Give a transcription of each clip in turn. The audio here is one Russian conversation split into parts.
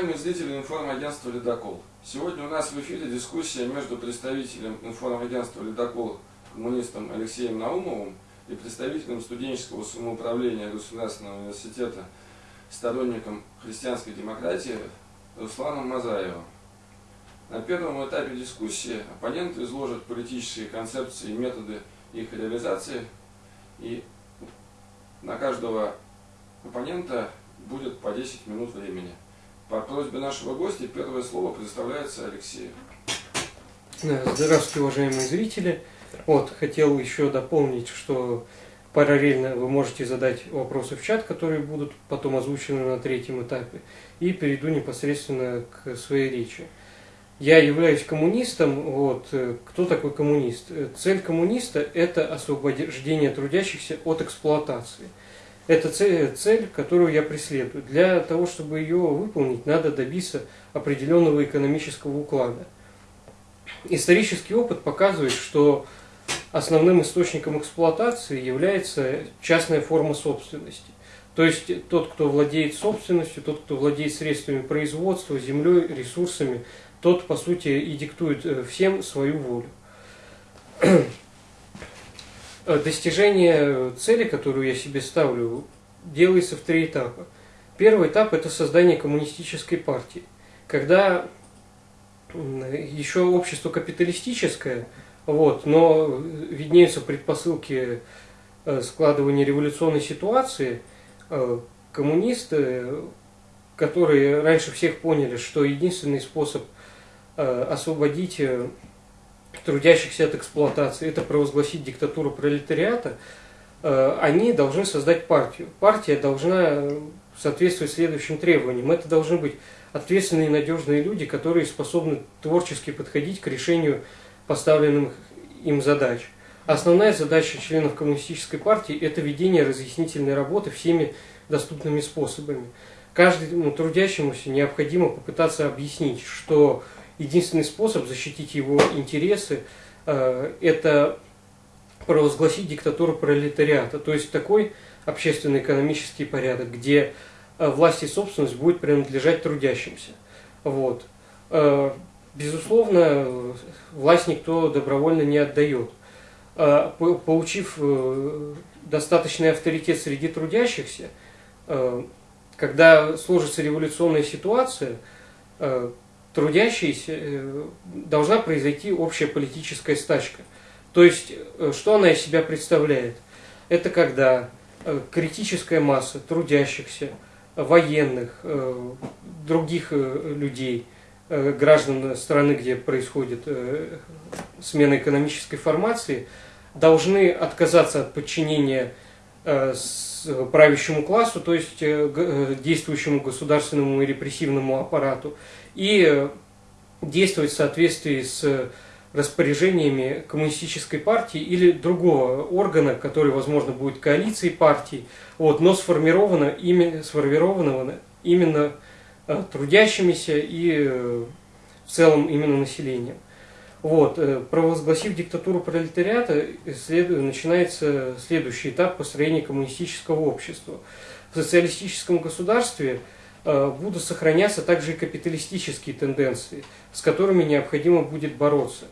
Уважаемые зрители информагентства «Ледокол», сегодня у нас в эфире дискуссия между представителем информагентства «Ледокол» коммунистом Алексеем Наумовым и представителем студенческого самоуправления Государственного университета, сторонником христианской демократии Русланом Мазаевым. На первом этапе дискуссии оппоненты изложат политические концепции и методы их реализации, и на каждого оппонента будет по 10 минут времени. По просьбе нашего гостя первое слово предоставляется Алексею. Здравствуйте, уважаемые зрители. Вот, хотел еще дополнить, что параллельно вы можете задать вопросы в чат, которые будут потом озвучены на третьем этапе. И перейду непосредственно к своей речи. Я являюсь коммунистом. Вот. Кто такой коммунист? Цель коммуниста – это освобождение трудящихся от эксплуатации – это цель, цель, которую я преследую. Для того, чтобы ее выполнить, надо добиться определенного экономического уклада. Исторический опыт показывает, что основным источником эксплуатации является частная форма собственности. То есть тот, кто владеет собственностью, тот, кто владеет средствами производства, землей, ресурсами, тот, по сути, и диктует э, всем свою волю. Э, достижение цели, которую я себе ставлю, делается в три этапа. Первый этап – это создание коммунистической партии. Когда еще общество капиталистическое, вот, но виднеются предпосылки э, складывания революционной ситуации, э, коммунисты, которые раньше всех поняли, что единственный способ освободить трудящихся от эксплуатации, это провозгласить диктатуру пролетариата, э, они должны создать партию. Партия должна соответствовать следующим требованиям. Это должны быть ответственные и надежные люди, которые способны творчески подходить к решению поставленных им задач. Основная задача членов коммунистической партии – это ведение разъяснительной работы всеми доступными способами. Каждому трудящемуся необходимо попытаться объяснить, что единственный способ защитить его интересы э, – это провозгласить диктатуру пролетариата, то есть такой общественно-экономический порядок, где э, власть и собственность будет принадлежать трудящимся. Вот. Э, безусловно, власть никто добровольно не отдает. Получив достаточный авторитет среди трудящихся, когда сложится революционная ситуация, трудящиеся э, должна произойти общая политическая стачка. То есть, э, что она из себя представляет? Это когда э, критическая масса трудящихся, военных, других людей, граждан страны, где происходит смена экономической формации, должны отказаться от подчинения правящему классу, то есть действующему государственному и репрессивному аппарату, и действовать в соответствии с распоряжениями коммунистической партии или другого органа, который, возможно, будет коалицией партий, вот, но сформировано, именно, сформированного именно э, трудящимися и э, в целом именно населением. Вот, э, провозгласив диктатуру пролетариата, след, начинается следующий этап построения коммунистического общества. В социалистическом государстве – будут сохраняться также и капиталистические тенденции, с которыми необходимо будет бороться.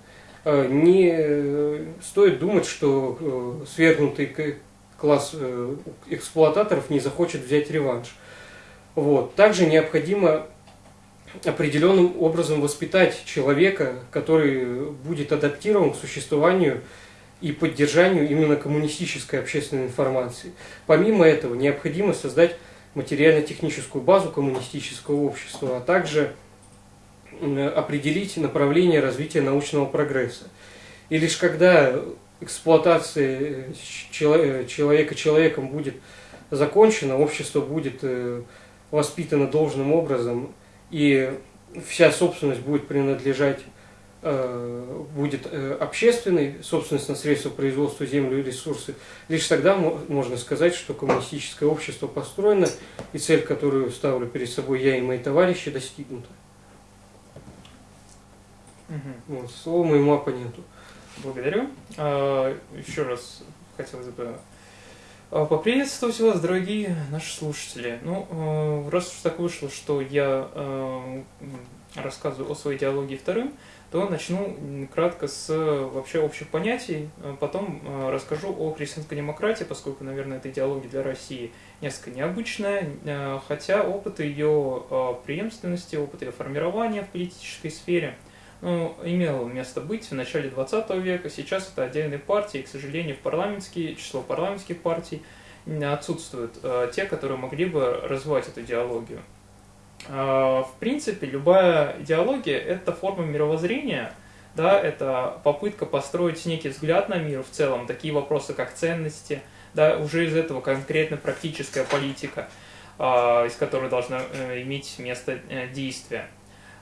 Э, не э, стоит думать, что свергнутый класс эксплуататоров не захочет взять реванш. Вот. Также необходимо определенным образом воспитать человека, который будет адаптирован к существованию и поддержанию именно коммунистической общественной информации. Помимо этого, необходимо создать материально-техническую базу коммунистического общества, а также определить направление развития научного прогресса. И лишь когда эксплуатация человека человеком будет закончена, общество будет э, воспитано должным образом, и вся собственность будет принадлежать Э, будет э, общественной, собственность на средства производства, землю и ресурсы, лишь тогда можно сказать, что коммунистическое общество построено, и цель, которую ставлю перед собой я и мои товарищи, достигнута. Угу. Вот, слово моему оппоненту. Благодарю. А, еще раз хотелось бы А, поприветствовать вас, дорогие наши слушатели. Ну, э, раз уж так вышло, что я э, рассказываю о своей идеологии вторым, то начну кратко с вообще общих понятий, а потом э, расскажу о христианской демократии, поскольку, наверное, эта идеология для России несколько необычная, хотя опыт ее преемственности, опыт ее формирования в политической сфере ну, имел место быть в начале 20 века, сейчас это отдельные партии, и, к сожалению, в парламентские, число парламентских партий отсутствуют э, те, которые могли бы развивать эту идеологию. Э, в принципе, любая идеология – это форма мировоззрения, да, это попытка построить некий взгляд на мир в целом, такие вопросы, как ценности, да, уже из этого конкретно практическая политика, э, из которой должна э, иметь место э, действия.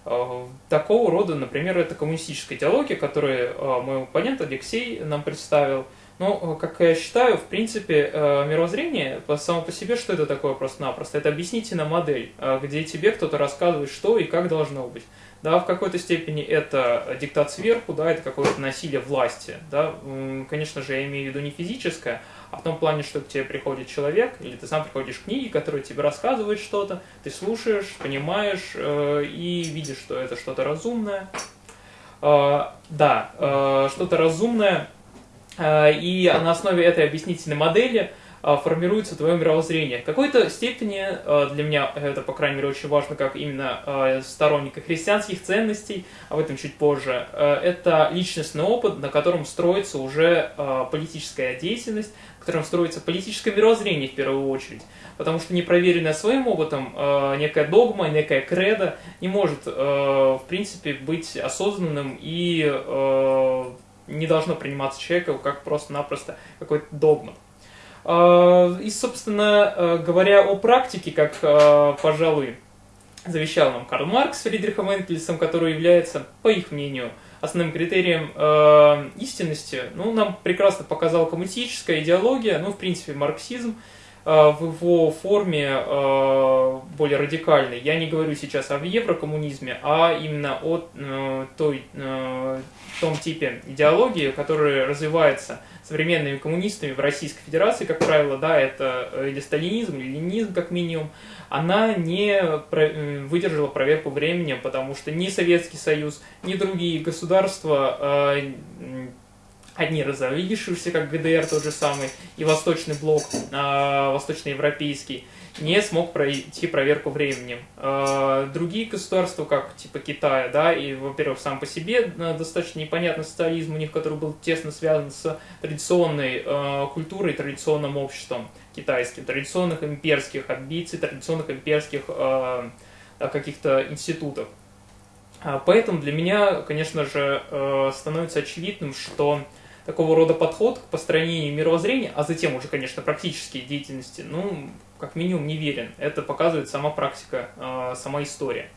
Э, такого рода, например, это коммунистическая идеология, которую мой оппонент Алексей нам представил. Но, э, как я считаю, в принципе, мировоззрение само по себе, что это такое просто-напросто? Это объяснительная модель, где тебе кто-то рассказывает, что и как должно быть. Да, в какой-то степени это диктат сверху, да, это какое-то насилие власти. Да. Конечно же, я имею в виду не физическое, а в том плане, что к тебе приходит человек, или ты сам приходишь к книге, которая тебе рассказывает что-то, ты слушаешь, понимаешь э, и видишь, что это что-то разумное. Э, да, э, что-то разумное, э, и на основе этой объяснительной модели – а, формируется твое мировоззрение. В какой-то степени а, для меня это, по крайней мере, очень важно, как именно а, сторонника христианских ценностей, об этом чуть позже. Это личностный опыт, на котором строится уже политическая деятельность, на котором строится политическое мировоззрение в первую очередь. Потому что непроверенная своим опытом некая догма, некая кредо не может, в принципе, быть осознанным и не должно приниматься человеком как просто-напросто какой-то догмат. А, и, собственно э, говоря о практике, как, э, пожалуй, завещал нам Карл Маркс с Фридрихом Энгельсом, который является, по их мнению, основным критерием э, истинности, ну, нам прекрасно показала коммунистическая идеология, ну, в принципе, марксизм в его форме э, более радикальной. Я не говорю сейчас о еврокоммунизме, а именно о э, той, э, том типе идеологии, которая развивается современными коммунистами в Российской Федерации, как правило, да, это э, или сталинизм, или ленинизм, как минимум, она не э, выдержала проверку временем, потому что ни Советский Союз, ни другие государства, э, одни разовидившиеся, как ГДР тот же самый, и Восточный блок, восточноевропейский, не смог пройти проверку временем. А, другие государства, как типа Китая, да, и, во-первых, сам по себе э, достаточно непонятный социализм у них, который был тесно связан с традиционной э, культурой, традиционным обществом китайским, традиционных имперских амбиций, традиционных имперских э, каких-то институтов. А, поэтому для меня, конечно же, становится очевидным, что такого рода подход к построению мировоззрения, а затем уже, конечно, практические деятельности, ну, как минимум не верен. Это показывает сама практика, а, сама история.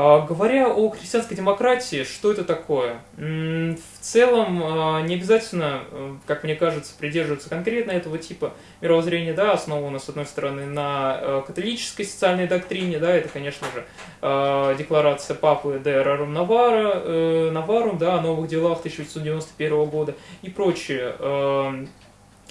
А, говоря о христианской демократии, что это такое? В целом, а, не обязательно, э, как мне кажется, придерживаться конкретно этого типа мировоззрения, да, основано, с одной стороны, на э, католической социальной доктрине, да, это, конечно же, декларация Папы де Рарум Навара, э, Наварум, да, о новых делах 1891 года и прочие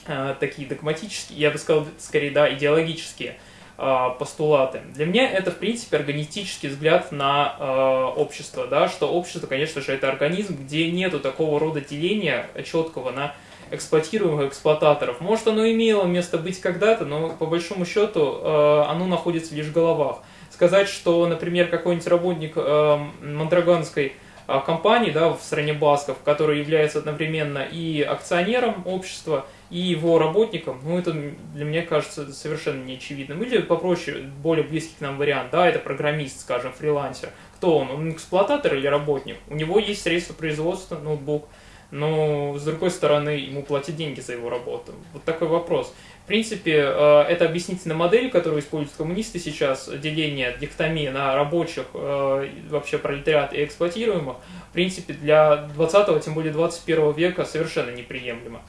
Э, такие догматические, я бы сказал, скорее, да, идеологические постулаты. Для меня это, в принципе, органистический взгляд на э, общество, да, что общество, конечно же, это организм, где нету такого рода деления четкого на эксплуатируемых эксплуататоров. Может, оно имело место быть когда-то, но по большому счету э, оно находится лишь в головах. Сказать, что, например, какой-нибудь работник э, Монтраганской э, компании да, в стране Басков, который является одновременно и акционером общества, и его работникам, ну, это для меня кажется совершенно неочевидным. Или попроще, более близкий к нам вариант, да, это программист, скажем, фрилансер. Кто он? Он эксплуататор или работник? У него есть средства производства, ноутбук, но, с другой стороны, ему платят деньги за его работу. Вот такой вопрос. В принципе, э, это объяснительная модель, которую используют коммунисты сейчас, деление, дихтомия на рабочих, э, вообще пролетариат и эксплуатируемых, в принципе, для 20 тем более 21 века совершенно неприемлемо.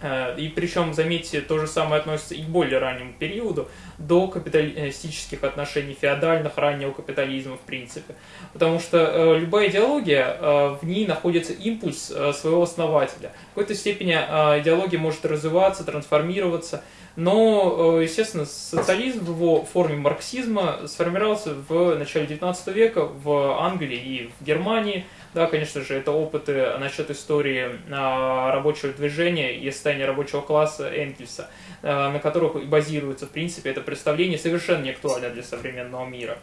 Э, и причем, заметьте, то же самое относится и к более раннему периоду, до капиталистических отношений, феодальных, раннего капитализма, в принципе. Потому что э, любая идеология, э, в ней находится импульс своего основателя. В какой-то степени идеология может развиваться, трансформироваться, но, естественно, социализм в его форме марксизма сформировался в начале XIX века в Англии и в Германии – да, конечно же, это опыты насчет истории а, рабочего движения и состояния рабочего класса Энгельса, а, на которых базируется, в принципе, это представление совершенно не актуально для современного мира.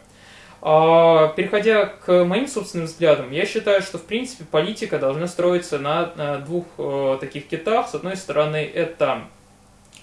А, переходя к моим собственным взглядам, я считаю, что в принципе политика должна строиться на двух таких китах. С одной стороны, это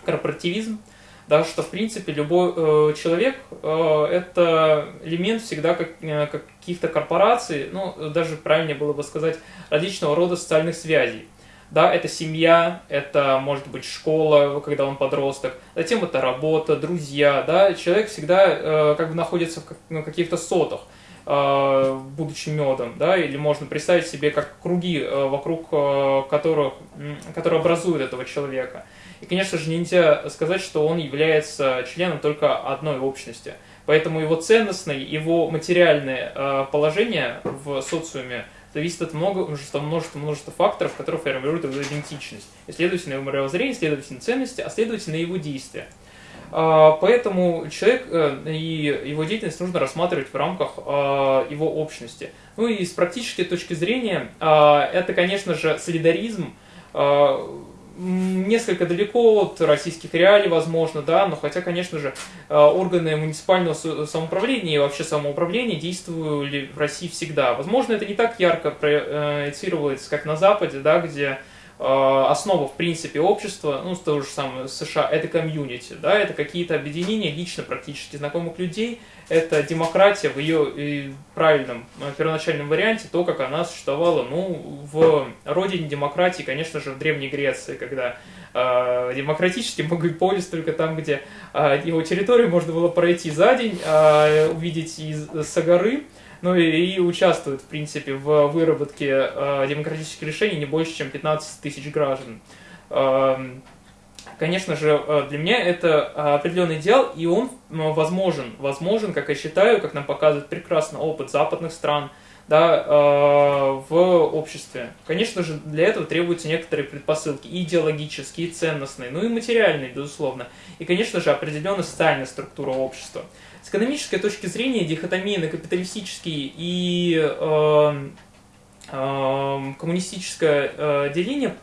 корпоративизм, да, что в принципе любой э, человек э, это элемент всегда как, э, каких-то корпораций, ну даже правильнее было бы сказать различного рода социальных связей. Да, это семья, это может быть школа, когда он подросток, затем это работа, друзья, да, человек всегда э, как бы находится в, как, на каких-то сотах, э, будучи медом, да, или можно представить себе как круги, э, вокруг э, которых, которые образуют этого человека. И, конечно же, нельзя сказать, что он является членом только одной общности. Поэтому его ценностное, его материальное э, положение в социуме зависит от множества, множества, множества факторов, которые формируют его идентичность. И, следовательно, его мировоззрение, следовательно, ценности, а следовательно, его действия. А, поэтому человек э, и его деятельность нужно рассматривать в рамках э, его общности. Ну и с практической точки зрения, это, конечно же, солидаризм, несколько далеко от российских реалий, возможно, да, но хотя, конечно же, э, органы муниципального самоуправления и вообще самоуправления действовали в России всегда. Возможно, это не так ярко проецировалось, как на Западе, да, где э, основа, в принципе, общества, ну, то же самое США, это комьюнити, да, это какие-то объединения лично практически знакомых людей, это демократия в ее правильном э, первоначальном варианте, то, как она существовала, ну, в родине демократии, конечно же, в Древней Греции, когда э, демократически мог быть полис только там, где э, его территорию можно было пройти за день, э, увидеть из, со горы, ну и, и участвует, в принципе, в выработке э, демократических решений не больше, чем 15 тысяч граждан. Э, конечно же, э, для меня это э, определенный идеал, и он возможен. Возможен, как я считаю, как нам показывает прекрасно опыт западных стран, да, э, в обществе. Конечно же, для этого требуются некоторые предпосылки, и идеологические, и ценностные, ну и материальные, безусловно. И, конечно же, определенная социальная структура общества. С экономической точки зрения дихотомия на капиталистический и э, коммунистическое э, деление,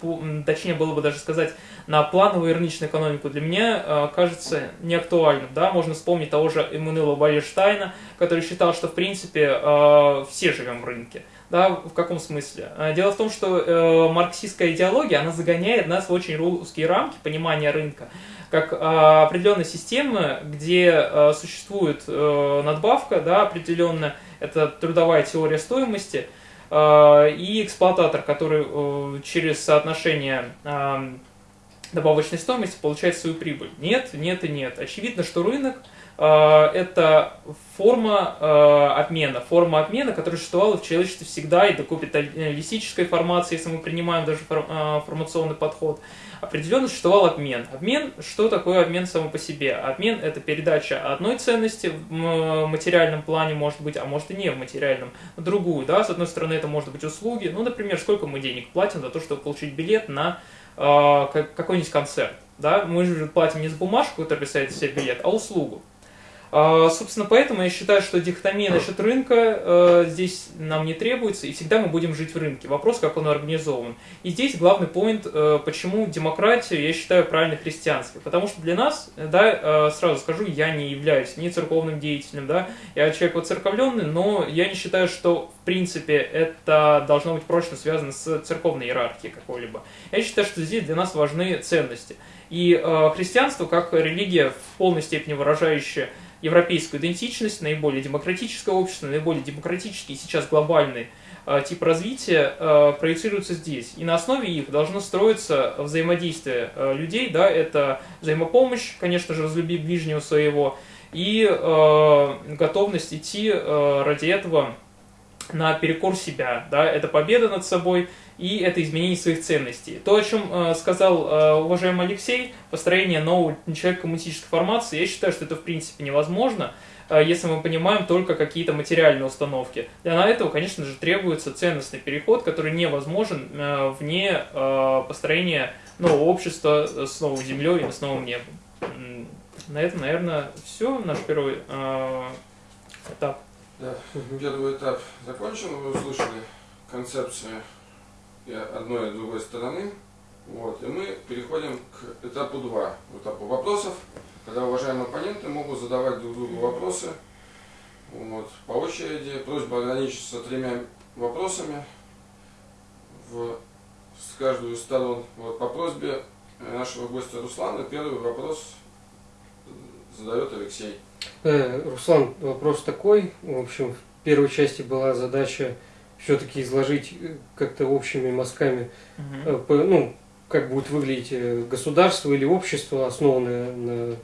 точнее было бы даже сказать, на плановую рыночную экономику для меня э, кажется неактуальным. Да? Можно вспомнить того же Эммануэла Вальерштайна, который считал, что в принципе э, все живем в рынке. Да, в каком смысле? Дело в том, что марксистская идеология, она загоняет нас в очень русские рамки понимания рынка, как э, определенной системы, где существует надбавка, да, определенная, это трудовая теория стоимости – и эксплуататор, который э, через соотношение э, добавочной стоимости получает свою прибыль. Нет, нет и нет. Очевидно, что рынок это форма обмена, форма обмена, которая существовала в человечестве всегда и до капиталистической формации, если мы принимаем даже формационный подход определенно существовал обмен. Обмен, что такое обмен само по себе? Обмен – это передача одной ценности в материальном плане, может быть, а может и не в материальном, другую. Да? С одной стороны, это может быть услуги. Ну, например, сколько мы денег платим за то, чтобы получить билет на э, какой-нибудь концерт. Да? Мы же платим не за бумажку, которая представляет себе билет, а услугу. А, собственно, поэтому я считаю, что дихотомия насчет рынка э, здесь нам не требуется, и всегда мы будем жить в рынке. Вопрос, как он организован. И здесь главный поинт, э, почему демократию я считаю правильно христианской. Потому что для нас, да, э, сразу скажу, я не являюсь ни церковным деятелем, да, я человек воцерковленный, но я не считаю, что в принципе это должно быть прочно связано с церковной иерархией какой-либо. Я считаю, что здесь для нас важны ценности. И э, христианство, как религия, в полной степени выражающая европейскую идентичность, наиболее демократическое общество, наиболее демократический сейчас глобальный э, тип развития э, проецируется здесь. И на основе их должно строиться взаимодействие э, людей, да, это взаимопомощь, конечно же, разлюби ближнего своего, и э, готовность идти э, ради этого на перекор себя, да, это победа над собой и это изменение своих ценностей. То, о чем э, сказал э, уважаемый Алексей, построение нового человека коммунистической формации, я считаю, что это в принципе невозможно, э, если мы понимаем только какие-то материальные установки. Для этого, конечно же, требуется ценностный переход, который невозможен э, вне э, построения нового общества с новой землей и с новым небом. На этом, наверное, все. Наш первый э, этап. Да, первый этап закончен. Вы услышали концепции и одной и другой стороны. Вот, и мы переходим к этапу 2, этапу вопросов, когда уважаемые оппоненты могут задавать друг другу вопросы вот, по очереди. Просьба ограничиться тремя вопросами в, с каждую из сторон. Вот, по просьбе нашего гостя Руслана первый вопрос задает Алексей. Э, Руслан, вопрос такой. В общем, в первой части была задача все-таки изложить э, как-то общими мазками, угу. ну, как будет выглядеть государство или общество, основанное на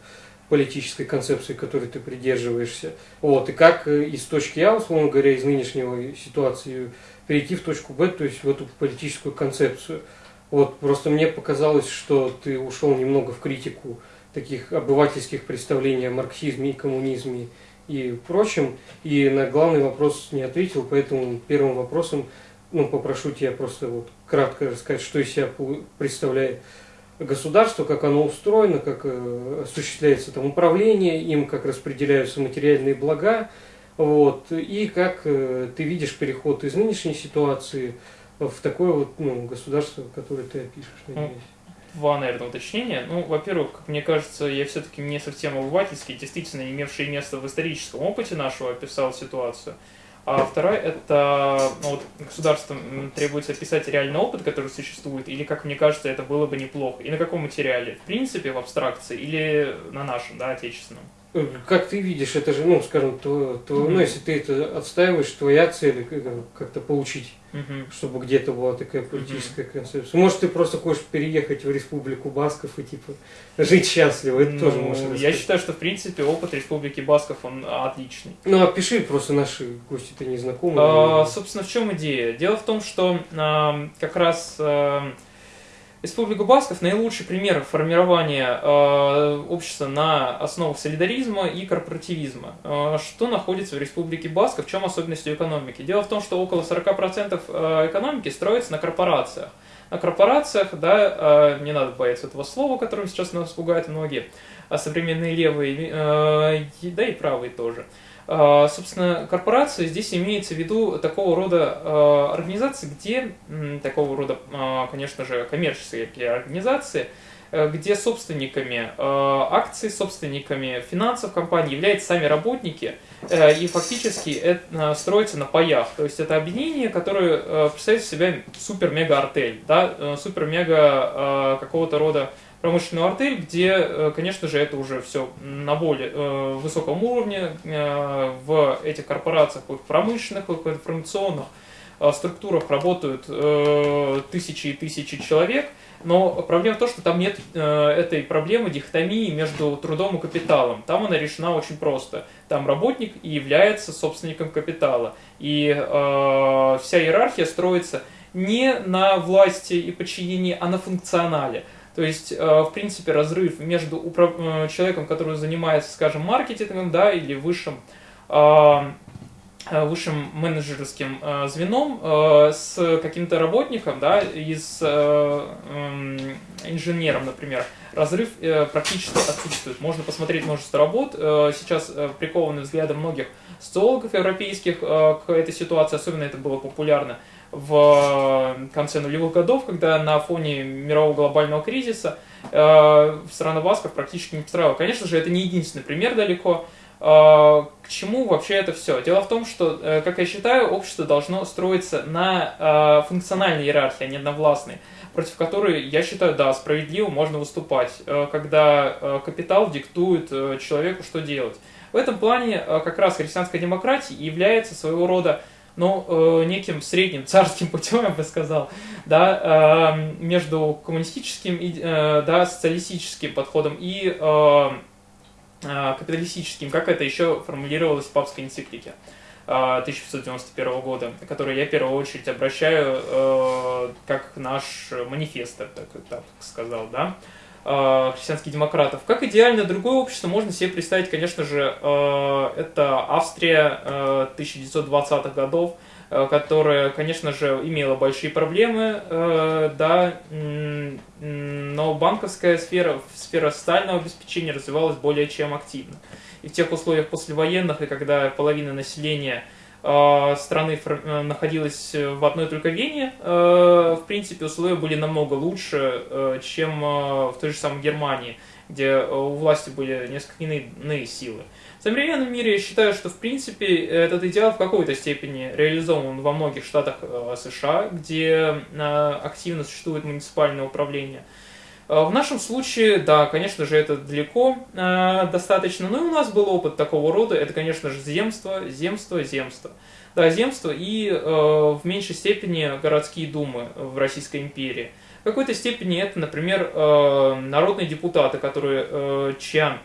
политической концепции, которой ты придерживаешься. Вот, и как из точки А, условно говоря, из нынешнего ситуации перейти в точку Б, то есть в эту политическую концепцию. Вот, просто мне показалось, что ты ушел немного в критику таких обывательских представлений о марксизме и коммунизме и прочем, и на главный вопрос не ответил, поэтому первым вопросом ну, попрошу тебя просто вот кратко рассказать, что из себя представляет государство, как оно устроено, как э, осуществляется там управление им, как распределяются материальные блага, вот, и как э, ты видишь переход из нынешней ситуации в такое вот ну, государство, которое ты опишешь, надеюсь два, наверное, уточнения. Ну, во-первых, как мне кажется, я все-таки не совсем обывательский, действительно имевший место в историческом опыте нашего описал ситуацию. А вторая – это ну, вот, государством требуется описать реальный опыт, который существует, или, как мне кажется, это было бы неплохо. И на каком материале? В принципе, в абстракции или на нашем, да, отечественном? Как ты видишь, это же, ну, скажем, то, то mm-hmm. ну, если ты это отстаиваешь, твоя цель как-то получить, mm-hmm. чтобы где-то была такая политическая mm-hmm. концепция. Может, ты просто хочешь переехать в Республику Басков и типа жить счастливо, это ну, тоже можно Я считаю, что в принципе опыт Республики Басков он отличный. Ну, опиши просто наши гости-то не знакомы. А, собственно, в чем идея? Дело в том, что а, как раз а, Республика Басков – наилучший пример формирования э, общества на основах солидаризма и корпоративизма. Э, что находится в Республике Басков, в чем особенность экономики? Дело в том, что около 40% э, экономики строится на корпорациях. На корпорациях, да, э, не надо бояться этого слова, которым сейчас нас пугают многие, а современные левые, э, да и правые тоже – собственно, корпорация здесь имеется в виду такого рода а, организации, где, такого рода, а, конечно же, коммерческие организации, э, где собственниками акций, собственниками финансов компании являются сами работники, э, и фактически это строится на паях. То есть это объединение, которое э, представляет из себя супер-мега-артель, да, супер-мега какого-то рода промышленную артель, где, э, конечно же, это уже все на более э, высоком уровне э, в этих корпорациях, в промышленных, в информационных структурах работают тысячи и тысячи человек, но проблема в том, что там нет этой проблемы дихотомии между трудом и капиталом. Там она решена очень просто. Там работник и является собственником капитала. И вся иерархия строится не на власти и подчинении, а на функционале. То есть, э, в принципе, разрыв между э, человеком, который занимается, скажем, маркетингом, да, или высшим, э, высшим менеджерским звеном с каким-то работником, да, и с инженером, например, разрыв практически отсутствует. Можно посмотреть множество работ, сейчас прикованы взглядом многих социологов европейских к этой ситуации, особенно это было популярно в конце нулевых годов, когда на фоне мирового глобального кризиса э, страна Басков практически не пострадала. Конечно же, это не единственный пример далеко. Э, к чему вообще это все? Дело в том, что, э, как я считаю, общество должно строиться на э, функциональной иерархии, а не на властной, против которой, я считаю, да, справедливо можно выступать, э, когда э, капитал диктует э, человеку, что делать. В этом плане э, как раз христианская демократия является своего рода ну, э, неким средним царским путем, я бы сказал, да, э, между коммунистическим и э, да, социалистическим подходом и э, э, капиталистическим, как это еще формулировалось в папской энциклике. 1591 года, который я в первую очередь обращаю э, как наш манифест, так, так сказал, да, э, христианских демократов. Как идеально другое общество можно себе представить, конечно же, э, это Австрия э, 1920-х годов, э, которая, конечно же, имела большие проблемы, э, да, но банковская сфера, сфера социального обеспечения развивалась более чем активно и в тех условиях послевоенных, и когда половина населения э, страны э, находилась в одной только Вене, э, в принципе, условия были намного лучше, чем в той же самой Германии, где у власти были несколько иные силы. В современном мире я считаю, что в принципе этот идеал в какой-то степени реализован во многих штатах США, где активно существует муниципальное управление – Э, в нашем случае, да, конечно же, это далеко э, достаточно, но и у нас был опыт такого рода, это, конечно же, земство, земство, земство. Да, земство и э, в меньшей степени городские думы в Российской империи. В какой-то степени это, например, э, народные депутаты, которые, э, чья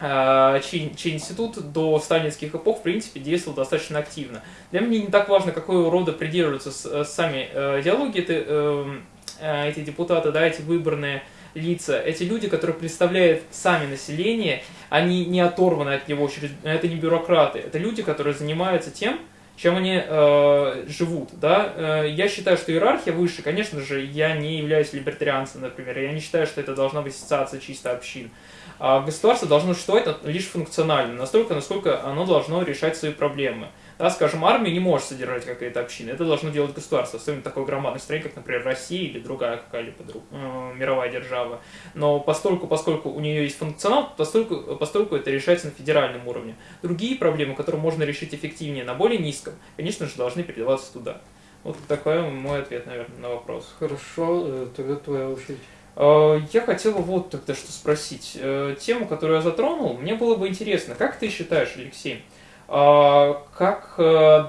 э, чей, чей институт до сталинских эпох, в принципе, действовал достаточно активно. Для меня не так важно, какого рода придерживаются с, сами э, идеологии, это э, Э, эти депутаты, да, эти выбранные лица, эти люди, которые представляют сами население, они не оторваны от него, это не бюрократы, это люди, которые занимаются тем, чем они э, живут, да. Э, я считаю, что иерархия выше, конечно же, я не являюсь либертарианцем, например, я не считаю, что это должна быть ассоциация чисто общин. А государство должно существовать лишь функционально, настолько, насколько оно должно решать свои проблемы. Да, скажем, армия не может содержать какая-то община, это должно делать государство, особенно такой громадной стране, как, например, Россия или другая какая-либо друг, э, мировая держава. Но постольку, поскольку у нее есть функционал, постольку, постольку это решается на федеральном уровне. Другие проблемы, которые можно решить эффективнее на более низком, конечно же, должны передаваться туда. Вот такой мой ответ, наверное, на вопрос. Хорошо, э, тогда твоя очередь. Э, я хотел вот тогда что спросить. Э, тему, которую я затронул, мне было бы интересно. Как ты считаешь, Алексей, как э,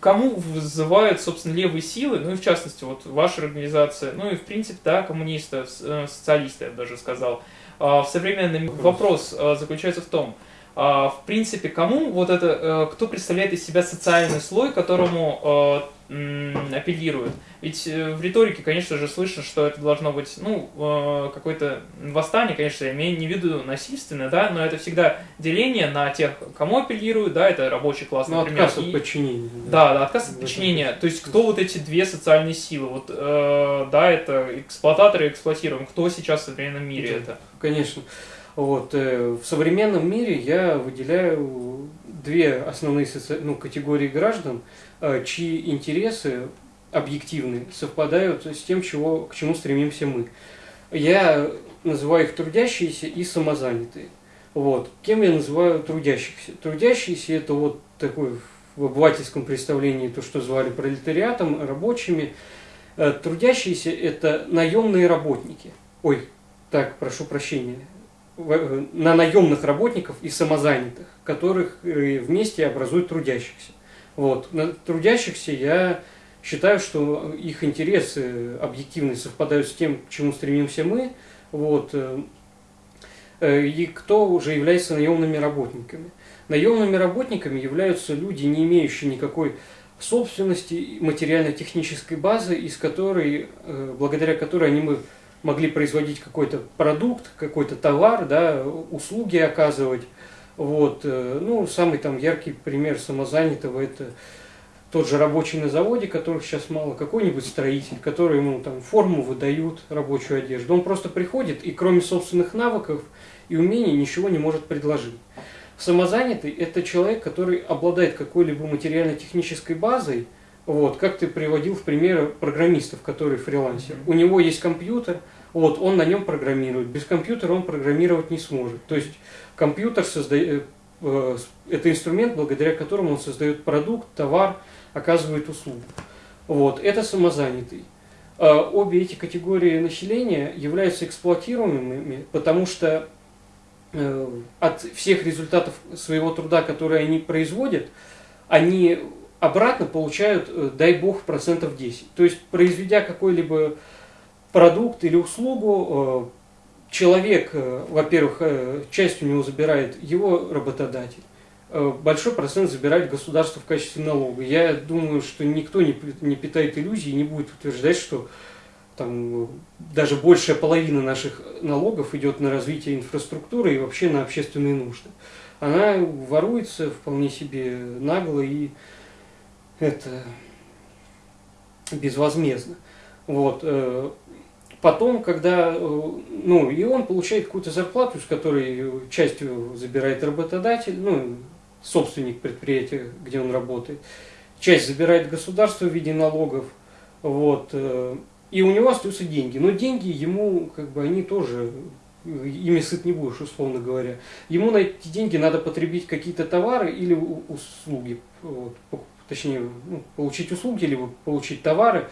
кому вызывают, собственно, левые силы, ну и в частности, вот ваша организация, ну и в принципе, да, коммунисты, э, социалисты, я бы даже сказал. А, в современном вопрос э, заключается в том, а, в принципе, кому вот это, кто представляет из себя социальный слой, которому апеллируют. Ведь э, в риторике, конечно же, слышно, что это должно быть, ну, э, какое-то восстание, конечно, я имею не в виду насильственное, да, но это всегда деление на тех, кому апеллируют, да, это рабочий класс, ну, например. отказ от подчинения. Да, да, отказ от подчинения. То есть, кто вот эти две социальные силы? Вот, э, да, это эксплуататоры и эксплуатируем. Кто сейчас в современном мире да, это? Конечно. Вот, э, в современном мире я выделяю две основные соци... ну, категории граждан, э, чьи интересы объективны совпадают с тем, чего, к чему стремимся мы. Я называю их трудящиеся и самозанятые. Вот. Кем я называю трудящихся? Трудящиеся – это вот такой в обывательском представлении то, что звали пролетариатом, рабочими. Э, трудящиеся – это наемные работники. Ой, так, прошу прощения. Э, на наемных работников и самозанятых, которых э, вместе образуют трудящихся. Вот. На трудящихся я считаю, что их интересы объективно совпадают с тем, к чему стремимся мы. Вот. Э, и кто уже является наемными работниками. Наемными работниками являются люди, не имеющие никакой собственности, материально-технической базы, из которой, благодаря которой они мы могли производить какой-то продукт, какой-то товар, да, услуги оказывать. Вот. Э, ну, самый там яркий пример самозанятого – это тот же рабочий на заводе, которых сейчас мало, какой-нибудь строитель, который ему там форму выдают, рабочую одежду. Он просто приходит и кроме собственных навыков и умений ничего не может предложить. Самозанятый – это человек, который обладает какой-либо материально-технической базой – вот, как ты приводил в пример программистов, которые фрилансер. У него есть компьютер, вот, он на нем программирует. Без компьютера он программировать не сможет. То есть компьютер создает, э, это инструмент, благодаря которому он создает продукт, товар, оказывает услугу. Вот, это самозанятый. А обе эти категории населения являются эксплуатируемыми, потому что э, от всех результатов своего труда, которые они производят, они обратно получают, э, дай бог, процентов 10. То есть, произведя какой-либо продукт или услугу, э, человек, э, во-первых, часть у него забирает его работодатель, большой процент забирает государство в качестве налога. Я думаю, что никто не, питает иллюзий и не будет утверждать, что там даже большая половина наших налогов идет на развитие инфраструктуры и вообще на общественные нужды. Она воруется вполне себе нагло и это безвозмездно. Вот. Э, потом, когда, э, ну, и он получает какую-то зарплату, с которой частью забирает работодатель, ну, собственник предприятия, где он работает, часть забирает государство в виде налогов, вот, э, и у него остаются деньги. Но деньги ему, как бы, они тоже, ими сыт не будешь, условно говоря. Ему на эти деньги надо потребить какие-то товары или услуги, вот, точнее, ну, получить услуги, либо получить товары,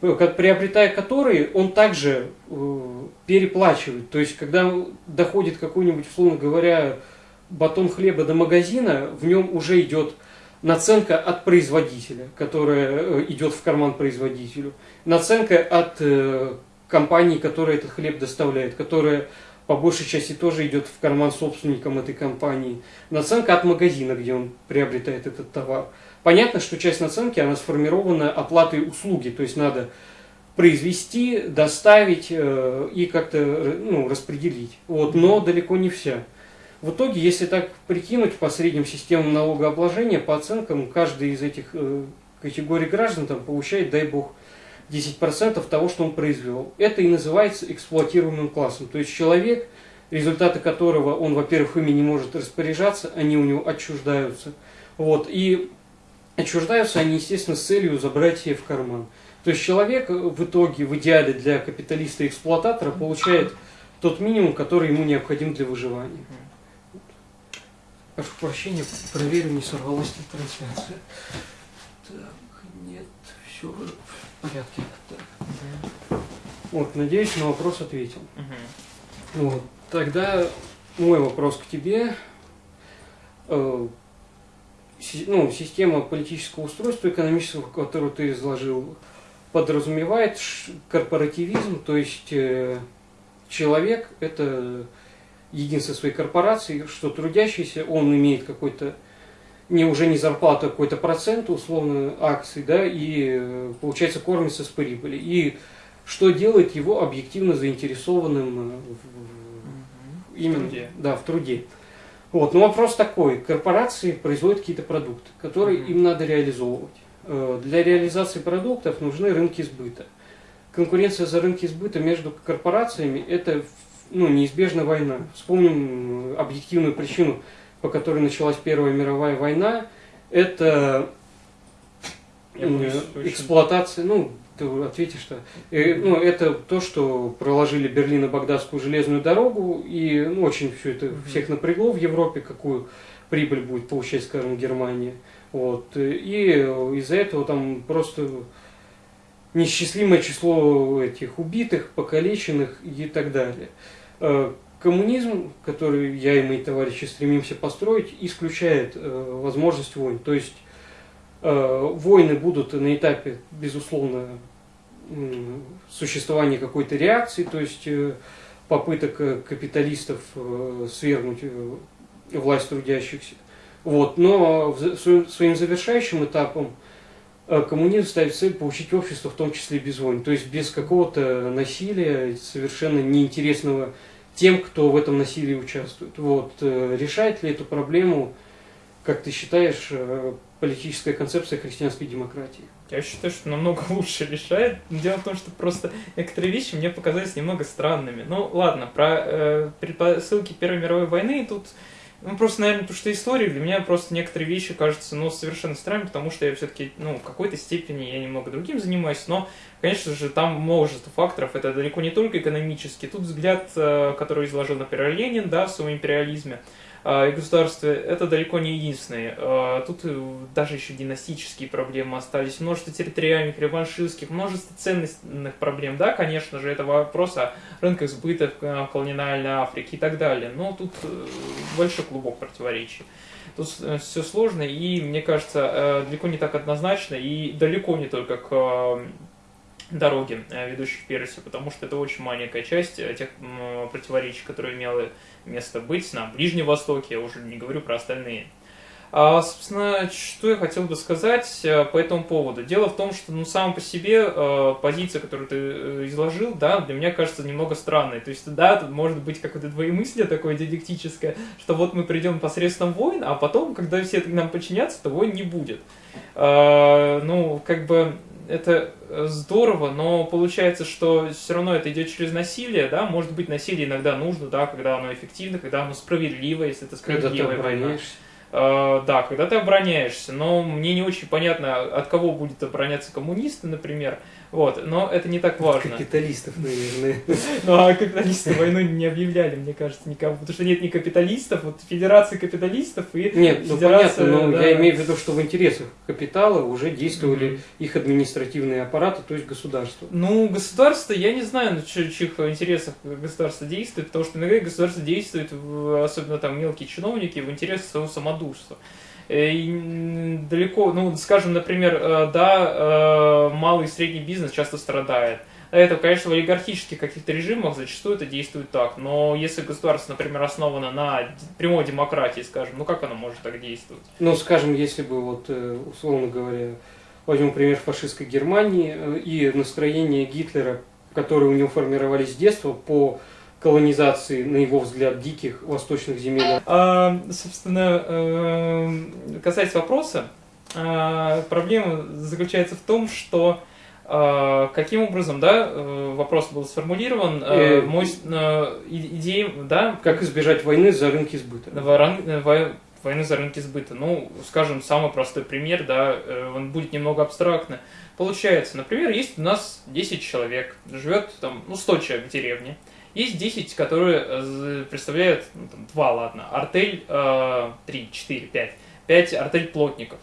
приобретая которые, он также э, переплачивает. То есть, когда доходит какой-нибудь, условно говоря, батон хлеба до магазина, в нем уже идет наценка от производителя, которая э, идет в карман производителю, наценка от э, компании, которая этот хлеб доставляет, которая по большей части тоже идет в карман собственникам этой компании, наценка от магазина, где он приобретает этот товар. Понятно, что часть наценки, она сформирована оплатой услуги, то есть надо произвести, доставить э, и как-то ну, распределить. Вот, но далеко не вся. В итоге, если так прикинуть по средним системам налогообложения, по оценкам, каждый из этих э, категорий граждан там, получает, дай бог, 10% того, что он произвел. Это и называется эксплуатируемым классом. То есть человек, результаты которого он, во-первых, ими не может распоряжаться, они у него отчуждаются. Вот, и отчуждаются они, естественно, с целью забрать себе в карман. То есть человек в итоге, в идеале для капиталиста-эксплуататора, получает тот минимум, который ему необходим для выживания. Прошу прощения, проверю, не сорвалась ли трансляция. Так, нет, все в порядке. Так. Вот, надеюсь, на вопрос ответил. Угу. Вот, тогда мой вопрос к тебе. Э, ну, система политического устройства экономического, которую ты изложил, подразумевает корпоративизм, то есть э, человек – это единство своей корпорации, что трудящийся, он имеет какой-то, не уже не зарплату, а какой-то процент, условно, акций, да, и э, получается кормится с прибыли. И что делает его объективно заинтересованным в, в, именно, в труде. Да, в труде. Вот, но вопрос такой, корпорации производят какие-то продукты, которые mm-hmm. им надо реализовывать. Э, для реализации продуктов нужны рынки сбыта. Конкуренция за рынки сбыта между корпорациями – это ну, неизбежная война. Вспомним объективную причину, по которой началась Первая мировая война. Это эксплуатация, ну, ты ответишь, что э, ну, это то, что проложили Берлино-Багдадскую железную дорогу, и ну, очень все это всех напрягло в Европе, какую прибыль будет получать, скажем, Германия. Вот. И из-за этого там просто несчастливое число этих убитых, покалеченных и так далее. Э, коммунизм, который я и мои товарищи стремимся построить, исключает э, возможность войн. То есть войны будут на этапе, безусловно, существования какой-то реакции, то есть попыток капиталистов свергнуть власть трудящихся. Вот. Но своим завершающим этапом коммунизм ставит цель получить общество, в том числе без войн, то есть без какого-то насилия, совершенно неинтересного тем, кто в этом насилии участвует. Вот. Э, решает ли эту проблему, как ты считаешь, э, политическая концепция христианской демократии? Я считаю, что намного лучше решает. Дело в том, что просто некоторые вещи мне показались немного странными. Ну, ладно, про э, предпосылки Первой мировой войны тут ну, просто, наверное, потому что история для меня просто некоторые вещи кажутся, ну, совершенно странными, потому что я все-таки, ну, в какой-то степени я немного другим занимаюсь, но, конечно же, там множество факторов, это далеко не только экономический. Тут взгляд, э, который изложил, например, Ленин, да, в своем империализме, и государстве, это далеко не единственные. А, тут э, даже еще династические проблемы остались, множество территориальных, реваншистских, множество ценностных проблем. Да, конечно же, это вопрос о рынках сбыта в э, колониальной Африке и так далее. Но тут э, большой клубок противоречий. Тут все сложно и, мне кажется, далеко не так однозначно и далеко не только к дороги, ведущих к Персии, потому что это очень маленькая часть тех противоречий, которые имела место быть на Ближнем Востоке, я уже не говорю про остальные. А, собственно, что я хотел бы сказать э, по этому поводу? Дело в том, что ну, сам по себе э, позиция, которую ты э, изложил, да, для меня кажется немного странной. То есть, да, тут может быть какое-то двоемыслие такое диалектическое, что вот мы придем посредством войн, а потом, когда все нам подчинятся, то войн не будет. Э, ну, как бы это здорово, но получается, что все равно это идет через насилие, да, может быть, насилие иногда нужно, да, когда оно эффективно, когда оно справедливо, если это справедливая война. Uh, да, когда ты обороняешься, но мне не очень понятно, от кого будет обороняться коммунисты, например, вот, но это не так важно. Капиталистов, наверное. Ну, а капиталисты войну не объявляли, мне кажется, никому. Потому что нет ни капиталистов, вот федерация капиталистов и Нет, ну понятно, но я имею в виду, что в интересах капитала уже действовали их административные аппараты, то есть государство. Ну, государство, я не знаю, на чьих интересах государство действует, потому что иногда государство действует, особенно там мелкие чиновники, в интересах своего самодурства. Э, и далеко, ну, скажем, например, э, да, э, малый и средний бизнес часто страдает. Это, конечно, в олигархических каких-то режимах зачастую это действует так, но если государство, например, основано на прямой демократии, скажем, ну как оно может так действовать? Ну, скажем, если бы, вот, условно говоря, возьмем пример фашистской Германии и настроение Гитлера, которые у него формировались с детства по колонизации, на его взгляд, диких восточных земель? А, собственно, э, касаясь вопроса, а, проблема заключается в том, что а, каким образом, да, э, вопрос был сформулирован, э, мой идея, да? Как избежать войны за рынки сбыта? Войны за рынки сбыта. Ну, скажем, самый простой пример, да, он будет немного абстрактно. Получается, например, есть у нас 10 человек, живет там, ну, 100 человек в деревне. Есть 10, которые э, представляют, ну, там, 2, ладно, артель э, 3, 4, 5, 5 артель плотников.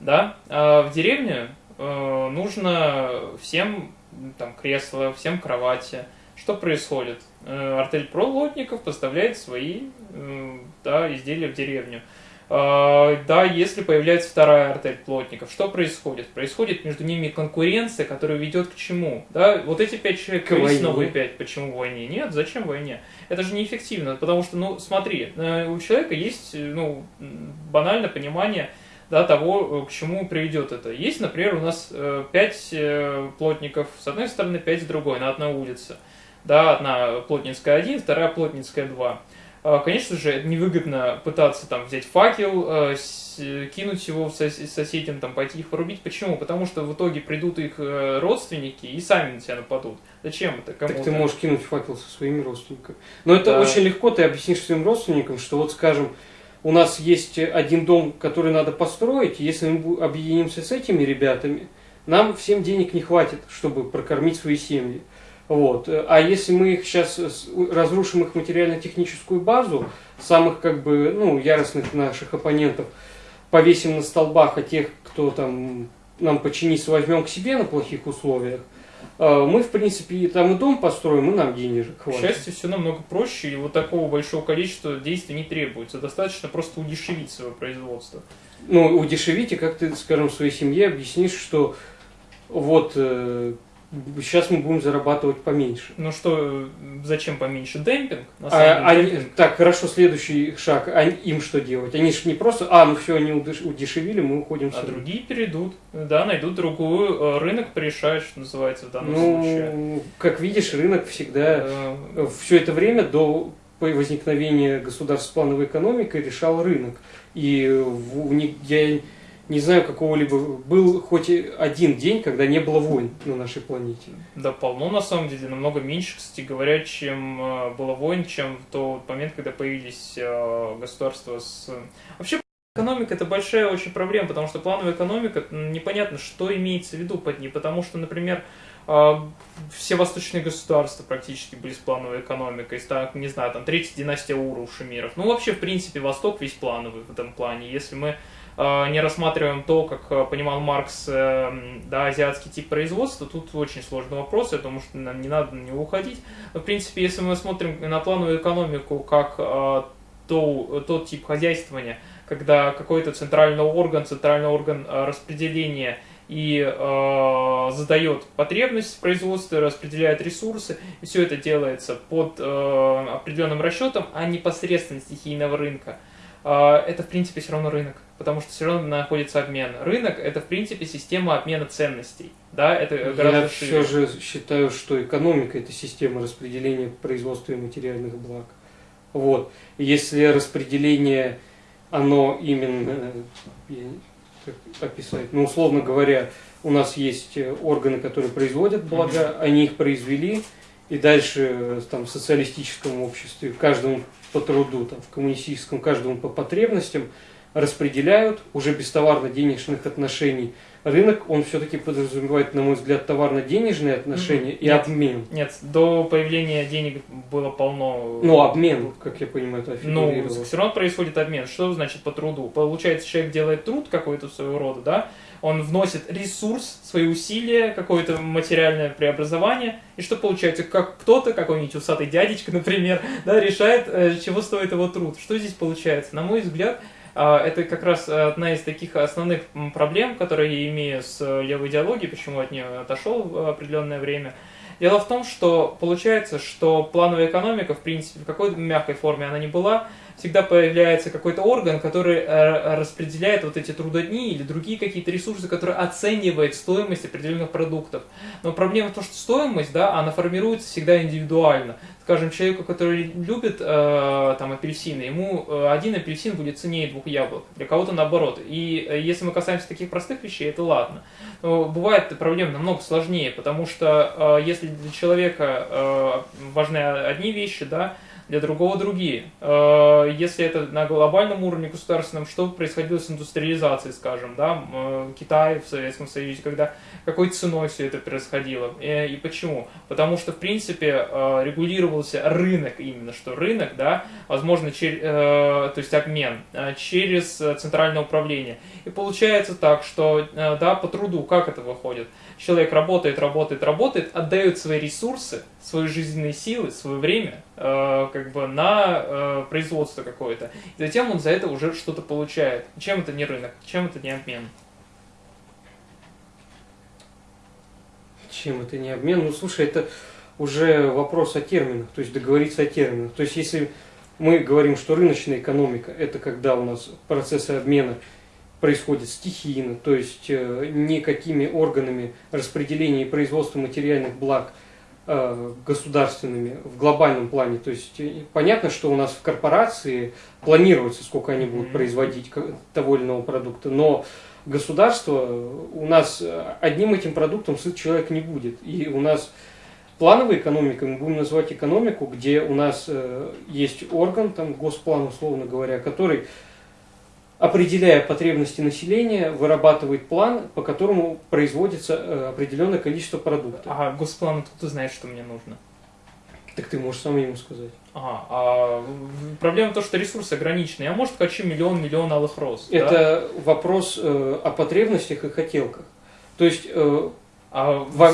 Да? А в деревне э, нужно всем там, кресло, всем кровати. Что происходит? Э, артель плотников поставляет свои э, да, изделия в деревню. Да, если появляется вторая артель плотников, что происходит? Происходит между ними конкуренция, которая ведет к чему? Да, вот эти пять человек, есть новые пять, почему войне? Нет, зачем войне? Это же неэффективно, потому что, ну, смотри, э, у человека есть, ну, банальное понимание, да, того, к чему приведет это. Есть, например, у нас э, пять э, плотников с одной стороны, пять с другой, на одной улице. Да, одна плотницкая один, вторая плотницкая два. А, конечно же, невыгодно пытаться там взять факел, а, кинуть его соседям, там, пойти их порубить. Почему? Потому что в итоге придут их э, родственники и сами на тебя нападут. Зачем это кому-то? Так ты можешь кинуть факел со своими родственниками. Но это да. очень легко, ты объяснишь своим родственникам, что вот, скажем, у нас есть один дом, который надо построить, если мы объединимся с этими ребятами, нам всем денег не хватит, чтобы прокормить свои семьи. Вот. А если мы их сейчас разрушим их материально-техническую базу, самых как бы ну, яростных наших оппонентов, повесим на столбах, а тех, кто там нам починится, возьмем к себе на плохих условиях, а, мы, в принципе, там и дом построим, и нам денежек хватит. К счастью, все намного проще, и вот такого большого количества действий не требуется. Достаточно просто удешевить свое производство. Ну, удешевить, и как ты, скажем, своей семье объяснишь, что вот э, сейчас мы будем зарабатывать поменьше. Ну что, зачем поменьше? Демпинг? На а, они, демпинг. Так, хорошо, следующий шаг. А им что делать? Они же не просто, а, ну все, они удешевили, мы уходим А другие перейдут, да, найдут другую, э, рынок порешает, что называется в данном ну, случае. как видишь, рынок всегда, э... все это время до возникновения государств с плановой экономикой решал рынок. И в, я не знаю какого-либо, был хоть один день, когда не было войн на нашей планете. Да, полно на самом деле, намного меньше, кстати говоря, чем э, было войн, чем в тот момент, когда появились э, государства с... Вообще, экономика это большая очень проблема, потому что плановая экономика, непонятно, что имеется в виду под ней, потому что, например, э, все восточные государства практически были с плановой экономикой, так, не знаю, там, третья династия Ура у Шумиров. Ну, вообще, в принципе, Восток весь плановый в этом плане. Если мы не рассматриваем то, как э, понимал Маркс, э, да, азиатский тип производства, тут очень сложный вопрос, я думаю, что нам не надо на него уходить. В принципе, если мы смотрим на плановую экономику как то, тот тип хозяйствования, когда какой-то центральный орган, центральный орган распределения и э, задает потребность в производстве, распределяет ресурсы, и все это делается под э, определенным расчетом, а непосредственно стихийного рынка, э, это в принципе все равно рынок. Потому что все равно находится обмен. Рынок – это, в принципе, система обмена ценностей. Да, это гораздо Я шире. все же считаю, что экономика – это система распределения производства и материальных благ. Вот. Если распределение, оно именно, я, как описать, ну, условно говоря, у нас есть органы, которые производят блага, mm-hmm. они их произвели, и дальше там, в социалистическом обществе каждому по труду, там, в коммунистическом каждому по потребностям распределяют уже без товарно-денежных отношений. Рынок, он все-таки подразумевает, на мой взгляд, товарно-денежные отношения mm-hmm. и нет, обмен. Нет, до появления денег было полно... Ну, обмен, как я понимаю, это Ну, все равно происходит обмен. Что значит по труду? Получается, человек делает труд какой-то своего рода, да, он вносит ресурс, свои усилия, какое-то материальное преобразование, и что получается, как кто-то, какой-нибудь усатый дядечка, например, да, решает, э, чего стоит его труд. Что здесь получается? На мой взгляд, это как раз одна из таких основных проблем, которые я имею с левой идеологией, почему от нее отошел в определенное время. Дело в том, что получается, что плановая экономика, в принципе, в какой-то мягкой форме она не была, всегда появляется какой-то орган, который э, распределяет вот эти трудодни или другие какие-то ресурсы, которые оценивает стоимость определенных продуктов. Но проблема в том, что стоимость, да, она формируется всегда индивидуально. Скажем, человеку, который любит э, там апельсины, ему э, один апельсин будет ценнее двух яблок, для кого-то наоборот. И э, если мы касаемся таких простых вещей, это ладно. Но бывает проблема намного сложнее, потому что э, если для человека э, важны одни вещи, да, для другого другие. Э, если это на глобальном уровне государственном, что происходило с индустриализацией, скажем, да, э, Китай в Советском Союзе, когда какой ценой все это происходило и, и почему? Потому что, в принципе, э, регулировался рынок именно, что рынок, да, возможно, чер, то есть обмен через центральное управление. И получается так, что, да, по труду, как это выходит? Человек работает, работает, работает, отдает свои ресурсы, свои жизненные силы, свое время, как бы на э, производство какое-то. И затем он за это уже что-то получает. Чем это не рынок? Чем это не обмен? Чем это не обмен? Ну, слушай, это уже вопрос о терминах, то есть договориться о терминах. То есть, если мы говорим, что рыночная экономика – это когда у нас процессы обмена происходят стихийно, то есть э, никакими органами распределения и производства материальных благ – Э, государственными в глобальном плане. То есть э, понятно, что у нас в корпорации планируется, сколько они будут производить того или иного продукта, но государство у нас одним этим продуктом сыт человек не будет. И у нас плановой экономикой мы будем называть экономику, где у нас есть орган, там госплан, условно говоря, который определяя потребности населения, вырабатывает план, по которому производится э, определенное количество продуктов. А госплан откуда знает, что мне нужно? Так ты можешь сам ему сказать. Ага, а проблема в том, что ресурсы ограничены. Я, может, хочу миллион, миллион алых роз. Это да? вопрос э, о потребностях и хотелках. То есть... Э, а, во...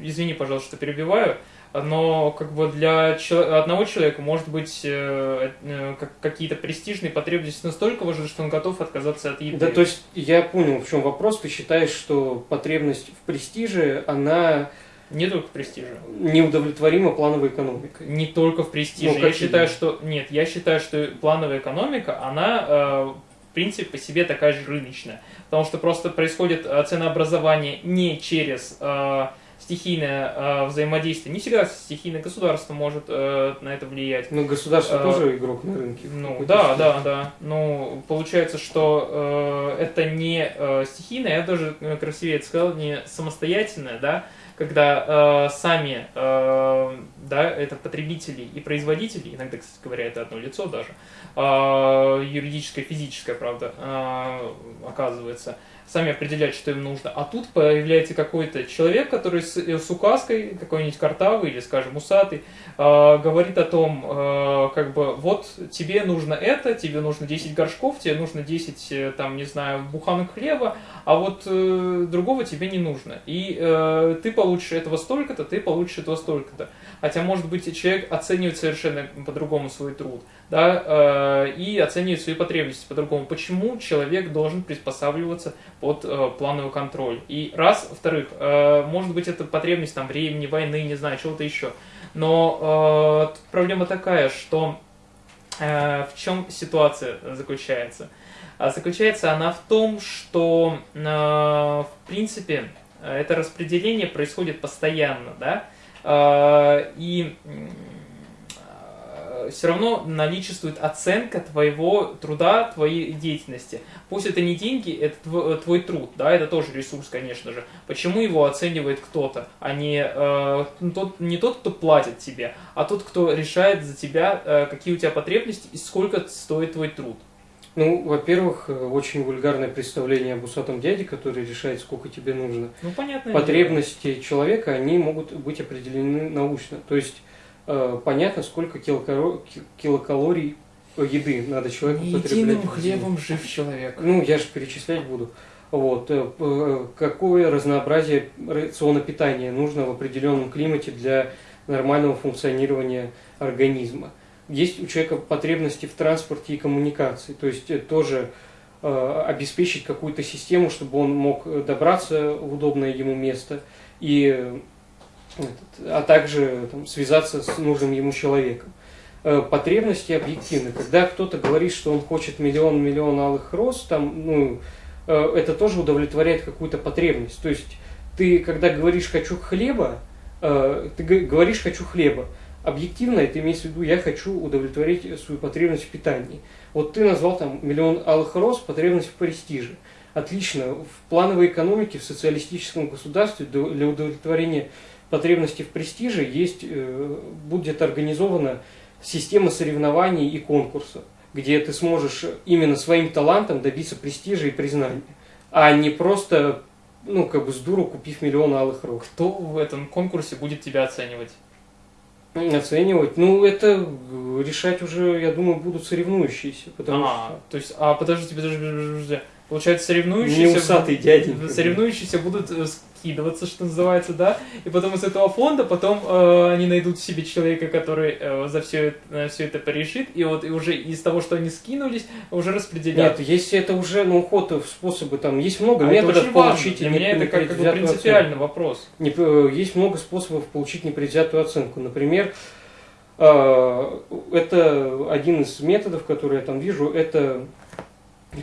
Извини, пожалуйста, что перебиваю но как бы для одного человека может быть э, э, какие-то престижные потребности настолько важны, что он готов отказаться от еды. Да, то есть я понял, в чем вопрос. Ты считаешь, что потребность в престиже, она не только в престиже. Неудовлетворима плановой экономикой. Не только в престиже. Ну, я считаю, что нет, я считаю, что плановая экономика, она э, в принципе по себе такая же рыночная, потому что просто происходит ценообразование не через э, стихийное э, взаимодействие. Не всегда стихийное государство может э, на это влиять. Но государство э, тоже игрок на рынке. Ну да, степени. да, да. Ну получается, что э, это не э, стихийное, я даже э, красивее это сказал, не самостоятельное, да, когда э, сами, э, да, это потребители и производители, иногда, кстати говоря, это одно лицо даже, э, юридическое, физическое, правда, э, оказывается, сами определять, что им нужно. А тут появляется какой-то человек, который с, э, с указкой, какой-нибудь картавый или, скажем, усатый, э, говорит о том, э, как бы, вот тебе нужно это, тебе нужно 10 горшков, тебе нужно 10, э, там, не знаю, буханок хлеба, а вот э, другого тебе не нужно. И э, ты получишь этого столько-то, ты получишь этого столько-то. Хотя, может быть, человек оценивает совершенно по-другому свой труд, да, э, и оценивает свои потребности по-другому. Почему человек должен приспосабливаться под э, плановый контроль? И раз, во-вторых, э, может быть, это потребность там времени, войны, не знаю, чего-то еще. Но проблема такая, что в чем ситуация заключается? А заключается она в том, что, в принципе, это распределение происходит постоянно, да, и все равно наличествует оценка твоего труда, твоей деятельности. Пусть это не деньги, это твой, твой труд, да, это тоже ресурс, конечно же. Почему его оценивает кто-то, а не, э, тот, не тот, кто платит тебе, а тот, кто решает за тебя, э, какие у тебя потребности и сколько стоит твой труд? Ну, во-первых, э, очень вульгарное представление об усатом дяде, который решает, сколько тебе нужно. Ну, понятно. Потребности дело. человека, они могут быть определены научно. То есть, э, понятно, сколько килокалорий еды надо человеку Не потреблять. Единым хлебом жив человек. Ну, я же перечислять буду. Вот. Э, какое разнообразие рациона питания нужно в определенном климате для нормального функционирования организма есть у человека потребности в транспорте и коммуникации, то есть э, тоже э, обеспечить какую-то систему, чтобы он мог добраться в удобное ему место, и, а также там, связаться с нужным ему человеком. Э, потребности объективны. Когда кто-то говорит, что он хочет миллион-миллион алых роз, там, ну, э, это тоже удовлетворяет какую-то потребность. То есть ты, когда говоришь «хочу хлеба», э, ты говоришь «хочу хлеба», объективно это имеется в виду, я хочу удовлетворить свою потребность в питании. Вот ты назвал там миллион алых роз, потребность в престиже. Отлично. В плановой экономике, в социалистическом государстве для удовлетворения потребности в престиже есть, э, будет организована система соревнований и конкурсов, где ты сможешь именно своим талантом добиться престижа и признания, а не просто, ну, как бы с дуру купив миллион алых роз. Кто в этом конкурсе будет тебя оценивать? Оценивать. Ну, это решать уже, я думаю, будут соревнующиеся. Потому а, что... то есть, а подождите, подождите, подождите. Получается, соревнующиеся... Не усатый дяденька. Соревнующиеся будут э, скидываться, что называется, да? И потом из этого фонда потом э, они найдут себе человека, который э, за все, э, все это порешит, и вот и уже из того, что они скинулись, уже распределят. Нет, если это уже, ну, ход в способы, там, есть много а методов получить... Для меня это как, как бы принципиальный оценку. вопрос. Не, э, есть много способов получить непредвзятую оценку. Например, э, это один из методов, которые я там вижу, это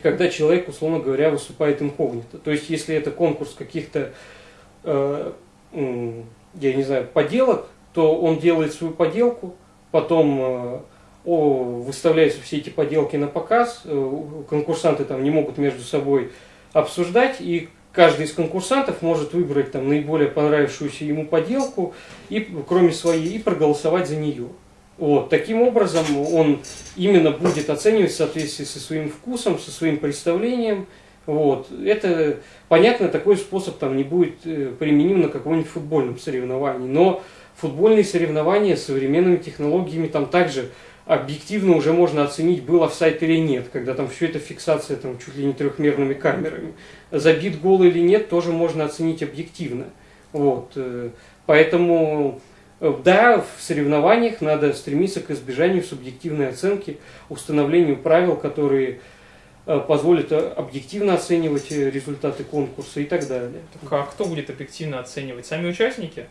когда человек, условно говоря, выступает инкогнито. То есть, если это конкурс каких-то, я не знаю, поделок, то он делает свою поделку, потом э, о, выставляются все эти поделки на показ, э, конкурсанты там не могут между собой обсуждать, и каждый из конкурсантов может выбрать там наиболее понравившуюся ему поделку, и, кроме своей, и проголосовать за нее. Вот. Таким образом, он именно будет оценивать в соответствии со своим вкусом, со своим представлением. Вот. Это, понятно, такой способ там не будет э, применим на каком-нибудь футбольном соревновании. Но футбольные соревнования с современными технологиями там также объективно уже можно оценить, был офсайт или нет, когда там все это фиксация там, чуть ли не трехмерными камерами. Забит гол или нет, тоже можно оценить объективно. Вот. Э, поэтому Э, да, в соревнованиях надо стремиться к избежанию субъективной оценки, установлению правил, которые э, позволят э, объективно оценивать результаты конкурса и так далее. А кто будет объективно оценивать? Сами участники?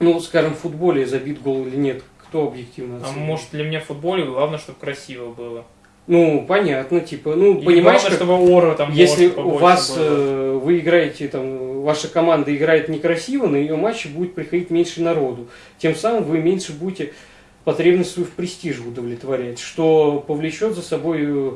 Ну, скажем, в футболе забит гол или нет, кто объективно оценивает? А может для меня в футболе главное, чтобы красиво было? Ну, понятно, типа, ну, и понимаешь, главное, как, чтобы ора там если у вас, было. вы играете, там, ваша команда играет некрасиво, на ее матче будет приходить меньше народу. Тем самым вы меньше будете потребность свою в престиже удовлетворять, что повлечет за собой э,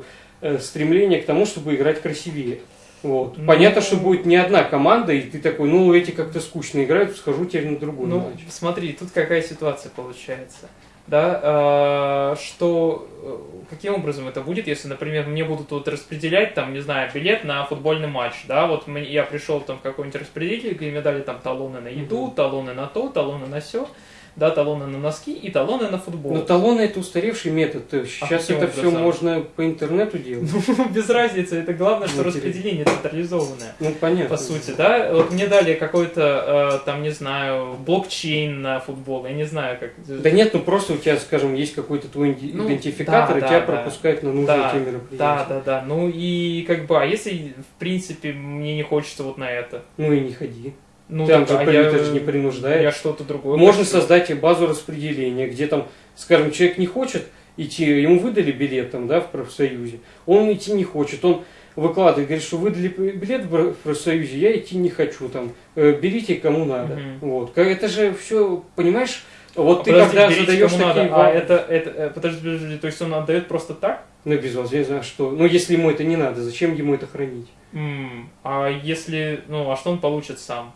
стремление к тому, чтобы играть красивее. Вот. Ну, Понятно, что будет не одна команда, и ты такой, ну, эти как-то скучно играют, схожу теперь на другую ну, матч. Смотри, тут какая ситуация получается да, э, что э, каким образом это будет, если, например, мне будут вот распределять, там, не знаю, билет на футбольный матч, да, вот я пришел там в какой-нибудь распределитель, где мне дали там талоны на еду, талоны на то, талоны на все, да, талоны на носки и талоны на футбол. Но талоны это устаревший метод. Сейчас а это все можно по интернету делать. Ну, без разницы. Это главное, что Интересно. распределение централизованное. Ну, понятно. По сути, да. Вот мне дали какой-то, э, там, не знаю, блокчейн на футбол. Я не знаю, как... Да нет, ну просто у тебя, скажем, есть какой-то твой ну, идентификатор, да, и тебя да, пропускают на нужные да, тебе мероприятия. Да, да, да. Ну и как бы, а если, в принципе, мне не хочется вот на это? Ну и не ходи. Ну, там же, а я, это же не принуждает. Я что-то другое. Можно хочу. создать базу распределения, где там, скажем, человек не хочет идти, ему выдали билет там, да, в профсоюзе, он идти не хочет, он выкладывает, говорит, что выдали билет в профсоюзе, я идти не хочу, там, э, берите кому надо. Мгм. Вот. Это же все, понимаешь, вот А ты подожди, когда задаешь такие надо. А это, это, э, подожди, подожди, то есть он отдает просто так? ну, безвозмездно, а что? Ну, если ему это не надо, зачем ему это хранить? М, А если, ну, а что он получит сам?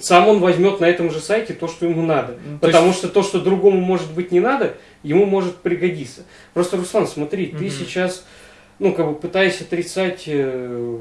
Сам он возьмет на этом же сайте то, что ему надо. Ну, то Потому есть- что то, что другому может быть не надо, ему может пригодиться. Просто, Руслан, смотри, ты Мгм. сейчас, ну, как бы пытаясь отрицать, э,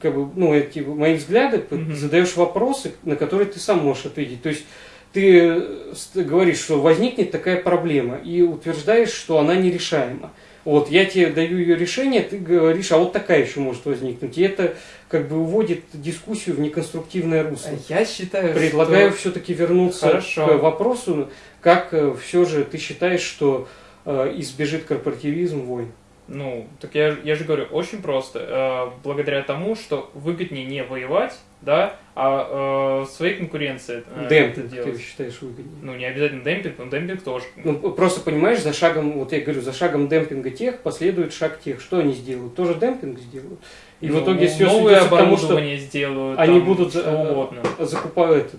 как бы, ну, эти мои взгляды, Мгм. задаешь вопросы, на которые ты сам можешь ответить. То есть ты э, говоришь, что возникнет такая проблема, и утверждаешь, что она нерешаема. Вот, я тебе даю ее решение, ты говоришь, а вот такая еще может возникнуть. И это как бы уводит дискуссию в неконструктивное русло. Я считаю, Предлагаю что... все-таки вернуться Хорошо. к вопросу, как все же ты считаешь, что э, избежит корпоративизм войн? Ну, так я, я же говорю, очень просто. Э, благодаря тому, что выгоднее не воевать, да, а э, своей конкуренции э, это Демпинг, делать. ты считаешь выгоднее? Ну, не обязательно демпинг, но демпинг тоже. Ну, просто понимаешь, за шагом, вот я говорю, за шагом демпинга тех последует шаг тех. Что они сделают? Тоже демпинг сделают. И в Ну, итоге все новое сведется к тому, что сделают, они там, будут что э, угодно. закупают,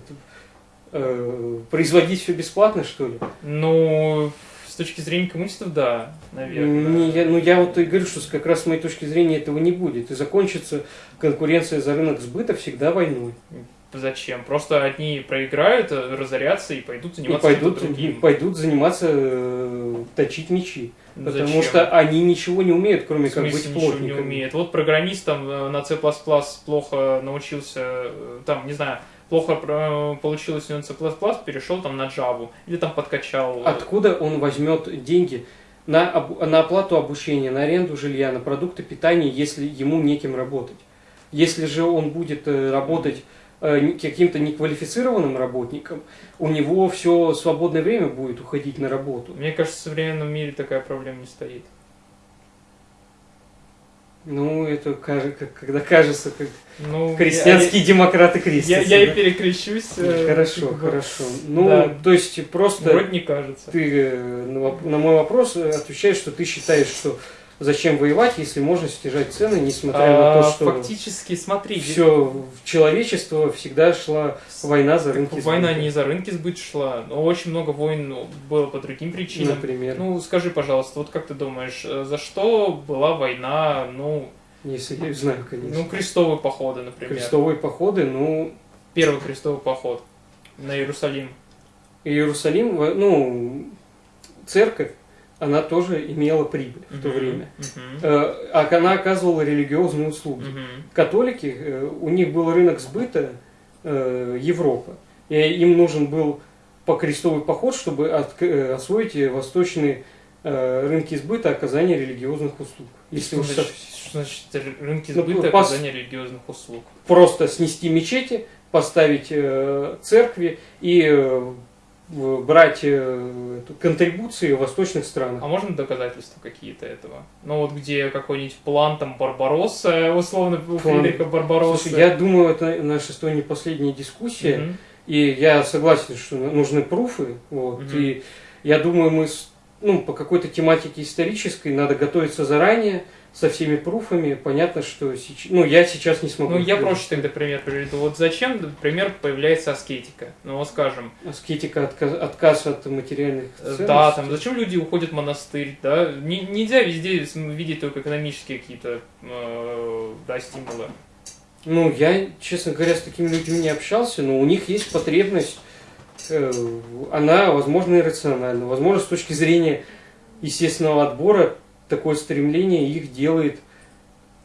э, производить все бесплатно, что ли? Ну, с точки зрения коммунистов, да, наверное. Не, я- ну я вот и говорю, что как раз с моей точки зрения этого не будет. И закончится конкуренция за рынок сбыта всегда войной. Зачем? Просто одни проиграют, э, разорятся и пойдут И заниматься пойдут, чем-то другим. пойдут заниматься э, точить мечи. Потому Зачем? что они ничего не умеют, кроме как быть ничего не плотниками. умеет. Вот программист там э, на C++ плохо научился, там, не знаю, плохо получилось у него C++, перешел там на Java. Или там подкачал. Откуда он возьмет деньги на, обу- на оплату обучения, на аренду жилья, на продукты питания, если ему неким работать? Если же он будет работать каким-то неквалифицированным работником, у него все свободное время будет уходить на работу. Мне кажется, в современном мире такая проблема не стоит. Ну, это когда кажется, как Ну, демократы Я, крестятся. я, я да? и перекрещусь. э, Хорошо, как хорошо. Ну, Да. то есть просто Вроде не кажется. ты э, на на мой вопрос э, отвечаешь, что ты считаешь, что зачем воевать, если можно снижать цены, несмотря на А, то, что Фактически, смотри, все человечество всегда шла война за рынки война сбыта, не за рынки сбыт шла, но очень много войн ну, было по другим причинам. например. Ну, скажи, пожалуйста, вот как ты думаешь, э, за что была война, ну, если я знаю, конечно. ну крестовые походы, например? Крестовые походы, ну, Первый крестовый поход на Иерусалим. Иерусалим, ну, церковь, она тоже имела прибыль в то время. Э, А она оказывала религиозные услуги. католики, э, у них был рынок сбыта э, Европа. И им нужен был по крестовый поход, чтобы освоить восточные рынки сбыта оказания религиозных услуг. Если Что уж значит, что значит рынки Ну, сбыта пос- оказания религиозных услуг? просто снести мечети, поставить э, церкви и э, брать э, контрибуции в восточных странах. А можно доказательства какие-то этого? Ну вот где какой-нибудь план там Барбаросса, условно, у План. Барбаросса. Слушай, я думаю, это наша с не последняя дискуссия. Мгм. И я согласен, что нужны пруфы. Вот, Мгм. И я думаю, мы ну, по какой-то тематике исторической надо готовиться заранее со всеми пруфами. Понятно, что сейчас, ну, я сейчас не смогу. Ну, я проще тогда пример приведу. Вот зачем, например, появляется аскетика? Ну, вот скажем, Аскетика, отказ, отказ от материальных э, ценностей. да, там, зачем люди уходят в монастырь, да? Не- нельзя везде видеть только экономические какие-то, э, да, стимулы. Ну, я, честно говоря, с такими людьми не общался, но у них есть потребность, э, она, возможно, иррациональна. Возможно, с точки зрения естественного отбора, такое стремление их делает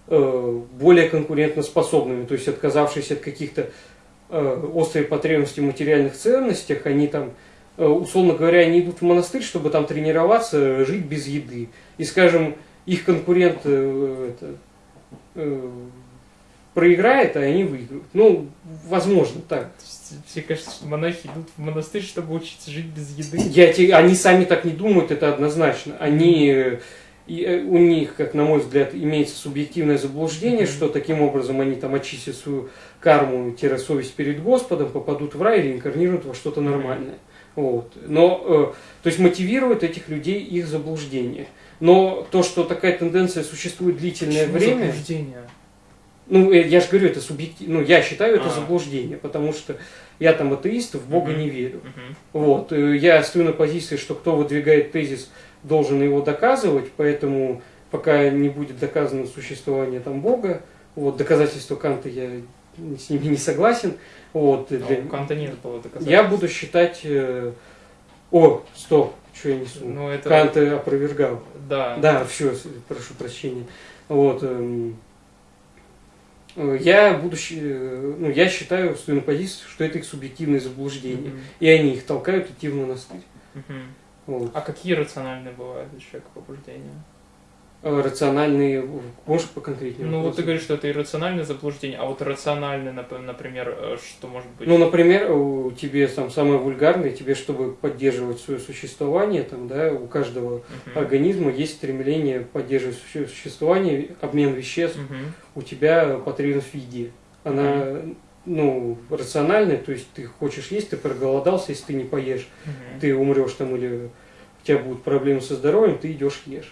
э, более конкурентоспособными. То есть, отказавшись от каких-то э, острой потребности в материальных ценностях, они там, э, условно говоря, они идут в монастырь, чтобы там тренироваться, жить без еды. И, скажем, их конкурент э, это, э, проиграет, а они выиграют. Ну, возможно, так. Все кажется, что монахи идут в монастырь, чтобы учиться жить без еды. Я те- они сами так не думают, это однозначно. Они, и э, у них, как на мой взгляд, имеется субъективное заблуждение, что таким образом они там очистят свою карму-совесть перед Господом, попадут в рай и реинкарнируют во что-то нормальное. Вот. Но, э, то есть мотивирует этих людей их заблуждение. Но то, что такая тенденция существует длительное Почему время, заблуждение? ну, э, я же говорю, это субъективно, ну, я считаю это А. заблуждение, потому что я там атеист, в Бога Мгм. не верю. Мгм. Вот, э, я стою на позиции, что кто выдвигает тезис, должен его доказывать, поэтому пока не будет доказано существование там Бога, вот, доказательства Канта я с ними не согласен, вот, А для- У Канта нет было доказательств. я буду считать, э, о, стоп, что я несу, Ну, это... Кант э, опровергал, Да. да, все, прошу прощения, вот, эм, э, я буду, ну, я считаю, стою на позиции, что это их субъективное заблуждение, Мгм. и они их толкают идти в монастырь. Мгм. Вот. А какие рациональные бывают у человека побуждения? Э, Рациональные, можешь поконкретнее? Ну, вот ты говоришь, что это иррациональное заблуждение, а вот рациональное, нап- например, э, что может быть? Ну, например, у тебе там самое вульгарное, тебе, чтобы поддерживать свое существование, там, да, у каждого Мгм. организма есть стремление поддерживать существование, обмен веществ, Мгм. у тебя потребность в еде. Она, ну, рациональная, то есть ты хочешь есть, ты проголодался, если ты не поешь, Мгм. ты умрешь там или у тебя будут проблемы со здоровьем, ты идешь ешь.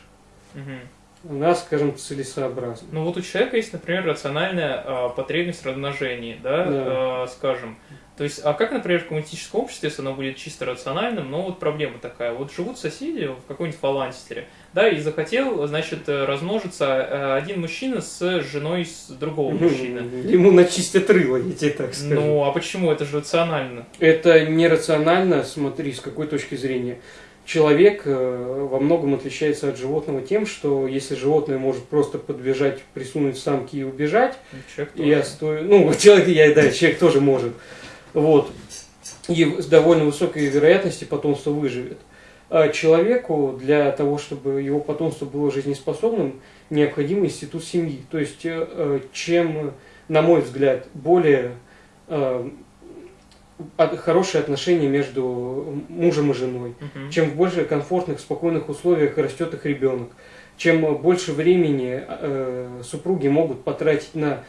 Мгм. Она, скажем, целесообразна. Ну вот у человека есть, например, рациональная а, потребность в размножении, да, Да. а, скажем. То есть, а как, например, в коммунистическом обществе, если оно будет чисто рациональным, но вот проблема такая. Вот живут соседи в какой-нибудь фаланстере, да, и захотел, значит, э, размножиться э, один мужчина с женой с другого мужчины. Ему начистят рыло, я тебе так скажу. Ну, а почему? Это же рационально. Это нерационально, смотри, с какой точки зрения. Человек э, во многом отличается от животного тем, что если животное может просто подбежать, присунуть самки и убежать, Ну, Человек и я тоже. стою, ну, человек, я, да, человек тоже может, вот, и с довольно высокой вероятностью потомство выживет. А человеку для того, чтобы его потомство было жизнеспособным, необходим институт семьи. То есть, э, э, чем, на мой взгляд, более э, хорошие отношения между мужем и женой, Мгм. чем в более комфортных, спокойных условиях растет их ребенок, чем больше времени э, супруги могут потратить на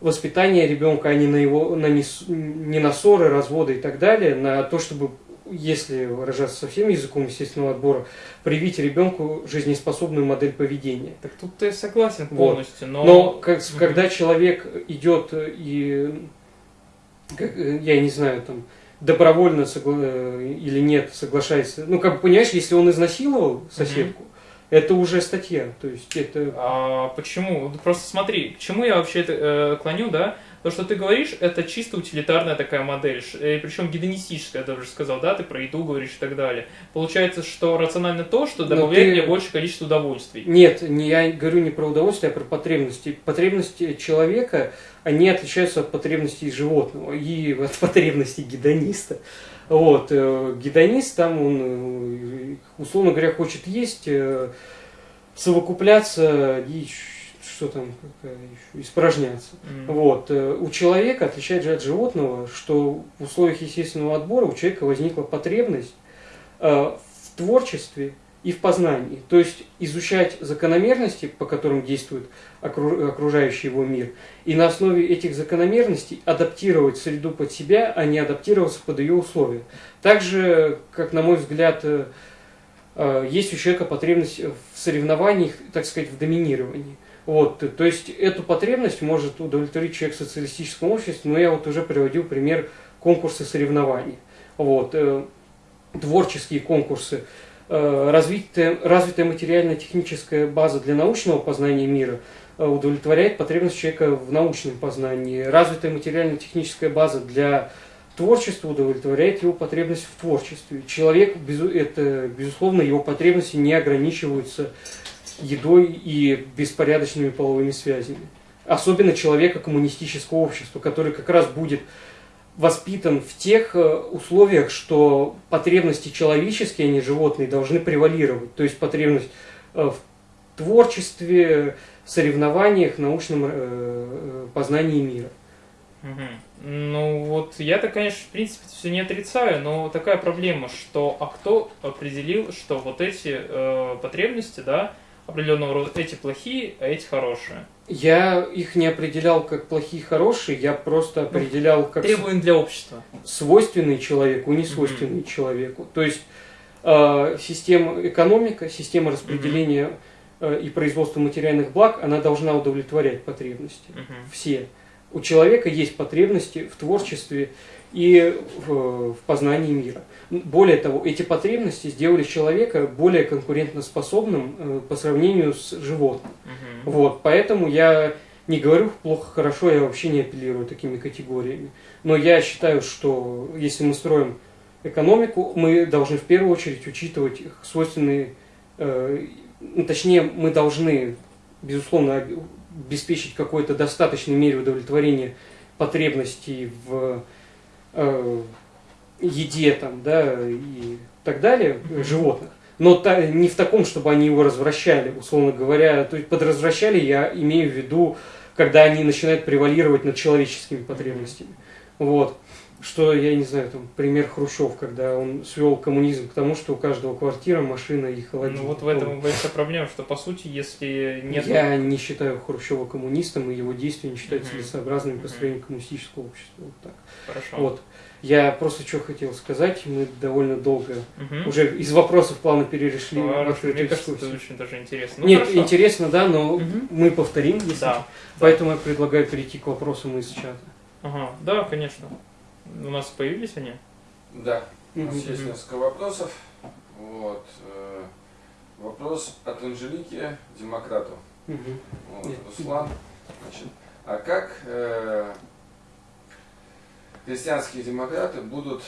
воспитание ребенка, а не на его, на не, не на ссоры, разводы и так далее, на то, чтобы, если выражаться совсем языком естественного отбора, привить ребенку жизнеспособную модель поведения. Так тут ты согласен Вот. полностью, но... Но как- когда человек идет и, как, э, я не знаю, там, добровольно согла- э, или нет, соглашается, ну, как бы, понимаешь, если он изнасиловал соседку, это уже статья, то есть это... А почему? Вот Просто смотри, к чему я вообще это э, клоню, да? То, что ты говоришь, это чисто утилитарная такая модель, причем гедонистическая, я даже сказал, да, ты про еду говоришь и так далее. Получается, что рационально то, что Но добавляет ты- мне большее количество удовольствий. Нет, не, я говорю не про удовольствие, а про потребности. Потребности человека, они отличаются от потребностей животного и от потребностей гедониста. Вот, э, гедонист там, он, э, условно говоря, хочет есть, э, совокупляться и что там, еще, испражняться. М. Вот. э, У человека, отличает же от животного, что в условиях естественного отбора у человека возникла потребность э, в творчестве и в познании. То есть изучать закономерности, по которым действует окру- окружающий его мир, и на основе этих закономерностей адаптировать среду под себя, а не адаптироваться под ее условия. Также, как на мой взгляд, э, есть у человека потребность в соревнованиях, так сказать, в доминировании. Вот, то есть эту потребность может удовлетворить человек в социалистическом обществе, но я вот уже приводил пример конкурса соревнований. Вот, э, творческие конкурсы, э, развитая, развитая материально-техническая база для научного познания мира э, удовлетворяет потребность человека в научном познании. Развитая материально-техническая база для творчества удовлетворяет его потребность в творчестве. Человек, безу- это, безусловно, его потребности не ограничиваются едой и беспорядочными половыми связями. Особенно человека коммунистического общества, который как раз будет воспитан в тех э, условиях, что потребности человеческие, а не животные, должны превалировать. То есть потребность э, в творчестве, соревнованиях, научном э, познании мира. Ну вот я-то, конечно, в принципе, все не отрицаю, но такая проблема, что а кто определил, что вот эти э, потребности, да, определенного рода эти плохие, а эти хорошие. Я их не определял как плохие, хорошие, я просто Ну, определял как Требуем для общества. свойственные человеку, не свойственные человеку. То есть э, система экономика, система распределения э, и производства материальных благ, она должна удовлетворять потребности. Мгм. Все. У человека есть потребности в творчестве и в, в познании мира. Более того, эти потребности сделали человека более конкурентоспособным э, по сравнению с животным. Мгм. Вот, поэтому я не говорю плохо, хорошо, я вообще не апеллирую такими категориями. Но я считаю, что если мы строим экономику, мы должны в первую очередь учитывать их свойственные, э, ну, точнее, мы должны, безусловно, об- обеспечить какой-то достаточной мере удовлетворения потребностей в э, еде там, да, и так далее, э, животных. Но та- не в таком, чтобы они его развращали, условно говоря. То есть под развращали я имею в виду, когда они начинают превалировать над человеческими потребностями. Вот. Что, я не знаю, там, пример Хрущев, когда он свел коммунизм к тому, что у каждого квартира, машина и холодильник. Ну вот в этом и большая проблема, что по сути, если нет... Я не считаю Хрущева коммунистом, и его действия не считаю Мгм. целесообразными по построению коммунистического общества. Вот так. Хорошо. Вот. Я просто что хотел сказать, мы довольно долго Мгм. уже из вопросов плавно перешли в Хорошо. открытую Мне кажется, это дискуссию. очень даже интересно. Ну, Нет, хорошо. интересно, да, но Мгм. мы повторим, если Да. Поэтому я предлагаю перейти к вопросам из чата. Ага, да, конечно. У нас появились они? Да, у нас Мгм. есть несколько вопросов. Вот. э, Вопрос от Анжелики, демократу. Мгм. Вот, Нет. Руслан. Значит, а как э, христианские демократы будут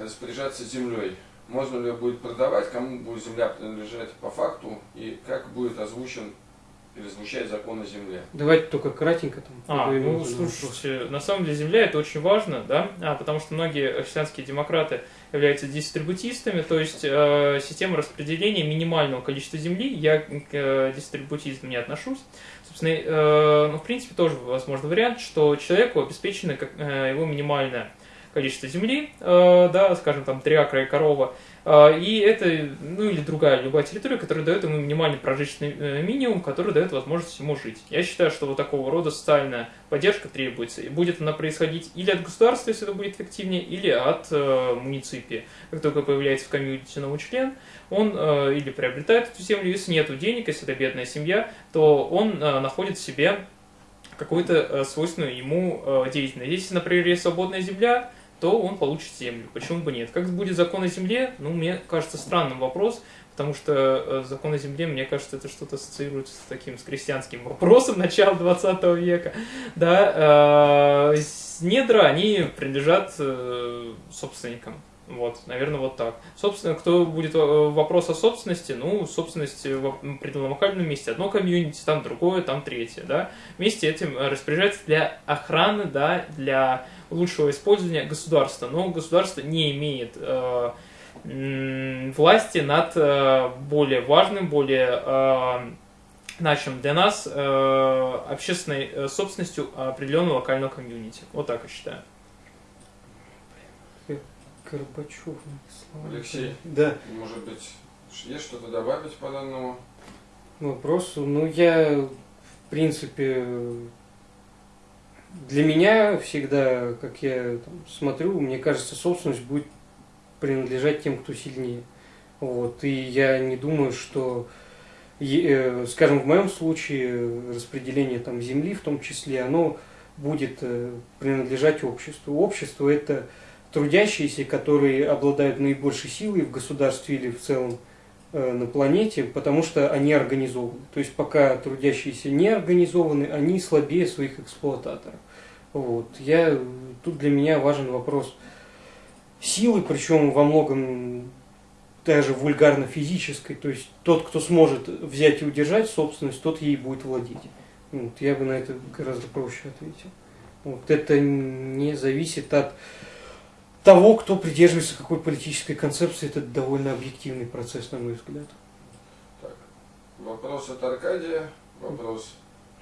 распоряжаться землей? Можно ли ее будет продавать, кому будет земля принадлежать по факту, и как будет озвучен или звучать закон о земле? Давайте только кратенько там. А, две ну, слушайте, на самом деле земля это очень важно, да, а, потому что многие христианские демократы являются дистрибутистами, то есть э, система распределения минимального количества земли, я к э, дистрибутизму не отношусь. Собственно, э, ну, в принципе, тоже возможный вариант, что человеку обеспечено как, э, его минимальное количество земли, э, да, скажем, там, три акра и корова, и это, ну, или другая любая территория, которая дает ему минимальный прожиточный э, минимум, который дает возможность ему жить. Я считаю, что вот такого рода социальная поддержка требуется, и будет она происходить или от государства, если это будет эффективнее, или от э, муниципии. Как только появляется в комьюнити новый член, он э, или приобретает эту землю, если нет денег, если это бедная семья, то он э, находит себе какую-то э, свойственную ему э, деятельность. Если, например, есть свободная земля, то он получит землю. Почему бы нет? Как будет закон о земле? Ну, мне кажется, странным вопрос, потому что э, закон о земле, мне кажется, это что-то ассоциируется с таким, с крестьянским вопросом начала 20 века. Да, э, недра, они принадлежат э, собственникам. Вот, наверное, вот так. Собственно, кто будет э, вопрос о собственности, ну, собственность в определенном локальном месте. Одно комьюнити, там другое, там третье, да. Вместе этим э, распоряжается для охраны, да, для лучшего использования государства. Но государство не имеет э, власти над э, более важным, более э, значимым для нас э, общественной э, собственностью определенного локального комьюнити. Вот так я считаю. Горбачев. написал. Алексей. Да. Может быть, есть что-то добавить по данному? вопросу. Ну, я, в принципе, для меня всегда, как я там, смотрю, мне кажется, собственность будет принадлежать тем, кто сильнее. Вот. И я не думаю, что, э, скажем, в моем случае распределение там, земли в том числе, оно будет э, принадлежать обществу. Общество – это трудящиеся, которые обладают наибольшей силой в государстве или в целом э, на планете, потому что они организованы. То есть пока трудящиеся не организованы, они слабее своих эксплуататоров. Вот. Я, тут для меня важен вопрос силы, причем во многом даже вульгарно-физической. То есть тот, кто сможет взять и удержать собственность, тот ей будет владеть. Вот. Я бы на это гораздо проще ответил. Вот. Это не зависит от того, кто придерживается какой политической концепции, это довольно объективный процесс, на мой взгляд. Так, вопрос от Аркадия, вопрос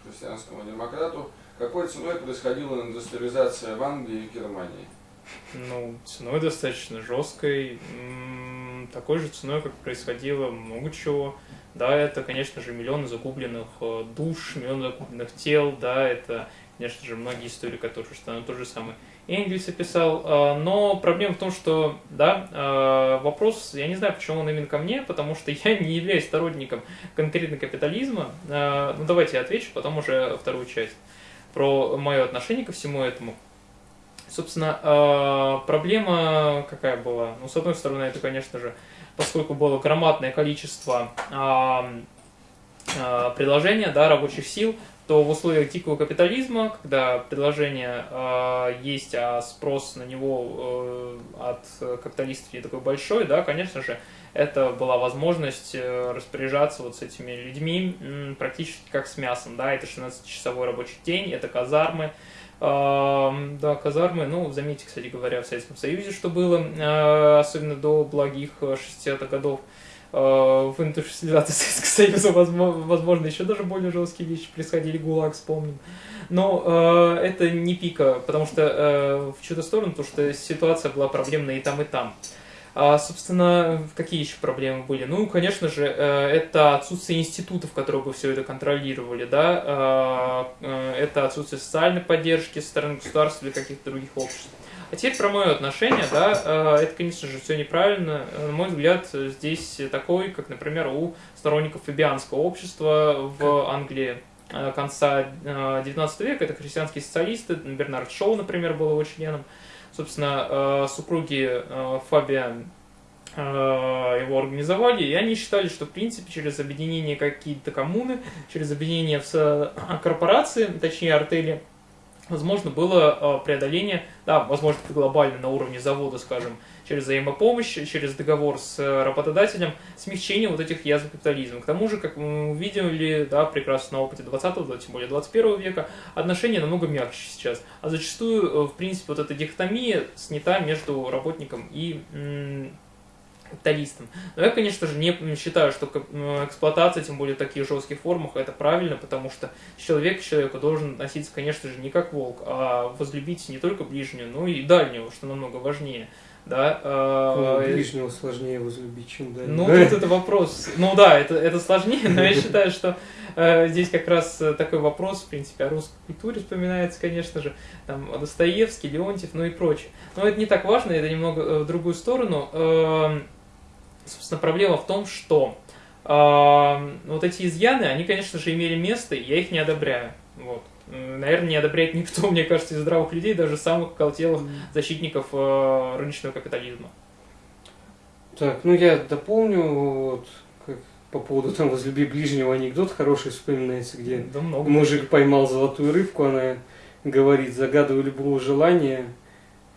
христианскому демократу. Какой ценой происходила индустриализация в Англии и Германии? Ну, ценой достаточно жесткой. Такой же ценой, как происходило много чего. да, это, конечно же, миллионы загубленных э, душ, миллионы загубленных тел, да, это, конечно же, многие истории, которые что то же самое Энгельс описал, э, но проблема в том, что, да, э, вопрос, я не знаю, почему он именно ко мне, потому что я не являюсь сторонником конкретно капитализма, ну давайте я отвечу, потом уже вторую часть про мое отношение ко всему этому. Собственно, проблема какая была? Ну, с одной стороны, это, конечно же, поскольку было громадное количество а, а, предложения, да, рабочих сил, то в условиях дикого капитализма, когда предложение э, есть, а спрос на него э, от капиталистов не такой большой, да, конечно же, это была возможность э, распоряжаться вот с этими людьми практически как с мясом, да, это 16-часовой рабочий день, это казармы, да, казармы, ну, заметьте, кстати говоря, в Советском Союзе, что было, а, особенно до благих 60-х годов, а, в индустриализации Советского Союза, возможно, еще даже более жесткие вещи происходили, ГУЛАГ вспомним. Но э, это не пика, потому что э, в чью-то сторону, потому что ситуация была проблемная и там, и там. А, собственно, какие еще проблемы были? Ну, конечно же, э, это отсутствие институтов, которые бы все это контролировали, да, а, э, это отсутствие социальной поддержки со стороны государства или каких-то других обществ. А теперь про мое отношение, да, э, это, конечно же, все неправильно. На мой взгляд, здесь такой, как, например, у сторонников фабианского общества в Англии конца 19 века, это христианские социалисты, Бернард Шоу, например, был его членом, собственно, э, супруги э, Фабиан э, его организовали, и они считали, что, в принципе, через объединение какие-то коммуны, через объединение в корпорации, точнее артели, возможно было преодоление, да, возможно, глобально на уровне завода, скажем, через взаимопомощь, через договор с э, работодателем, смягчение вот этих язв капитализма. К тому же, как мы увидели, да, прекрасно на опыте 20-го, да, тем более 21 века, отношения намного мягче сейчас. А зачастую, э, в принципе, вот эта дихотомия снята между работником и капиталистом. Но я, конечно же, не считаю, что эксплуатация, тем более в таких жестких формах, это правильно, потому что человек к человеку должен относиться, конечно же, не как волк, а возлюбить не только ближнего, но и дальнего, что намного важнее да. Э, ну, ближнего сложнее возлюбить, чем дальнего. Ну, тут это вопрос. Ну да, это, это сложнее, но я считаю, что э, здесь как раз такой вопрос, в принципе, о русской культуре вспоминается, конечно же, там, Достоевский, Леонтьев, ну и прочее. Но это не так важно, это немного э, в другую сторону. Э, собственно, проблема в том, что э, вот эти изъяны, они, конечно же, имели место, и я их не одобряю. Вот наверное, не одобряет никто, мне кажется, из здравых людей, даже самых колтелых защитников э, рыночного капитализма. Так, ну я дополню, вот, как по поводу там возлюби ближнего анекдот хороший вспоминается, где да много мужик поймал золотую рыбку, она говорит, загадываю любое желание,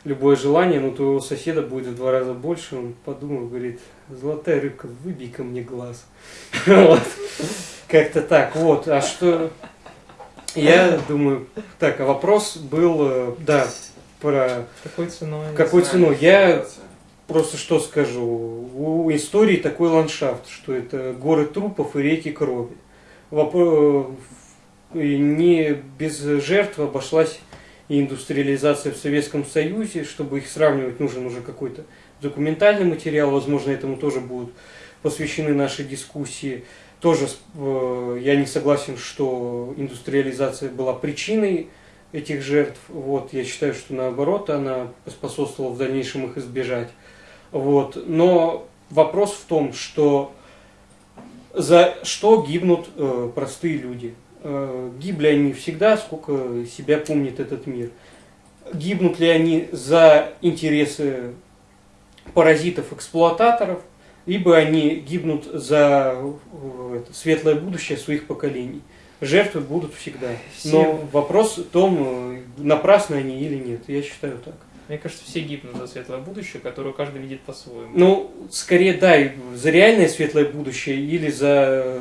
любое желание, но твоего соседа будет в два раза больше, он подумал, говорит, золотая рыбка, выбей ко мне глаз. Как-то так, вот, а что... Я думаю, так, а вопрос был, э, да, про... Какой ценой? Какой ценой? Я просто что скажу. У истории такой ландшафт, что это горы трупов и реки крови. Вопрос... Не без жертв обошлась и индустриализация в Советском Союзе. Чтобы их сравнивать, нужен уже какой-то документальный материал. Возможно, этому тоже будут посвящены наши дискуссии. Тоже э, я не согласен, что индустриализация была причиной этих жертв. Вот, я считаю, что наоборот, она способствовала в дальнейшем их избежать. Вот. Но вопрос в том, что за что гибнут э, простые люди. Э, гибли они всегда, сколько себя помнит этот мир. Гибнут ли они за интересы паразитов-эксплуататоров – либо они гибнут за э, светлое будущее своих поколений. Жертвы будут всегда. Но вопрос в том, э, напрасны они или нет. Я считаю так. Мне кажется, все гибнут за светлое будущее, которое каждый видит по-своему. Ну, скорее, да, за реальное светлое будущее или за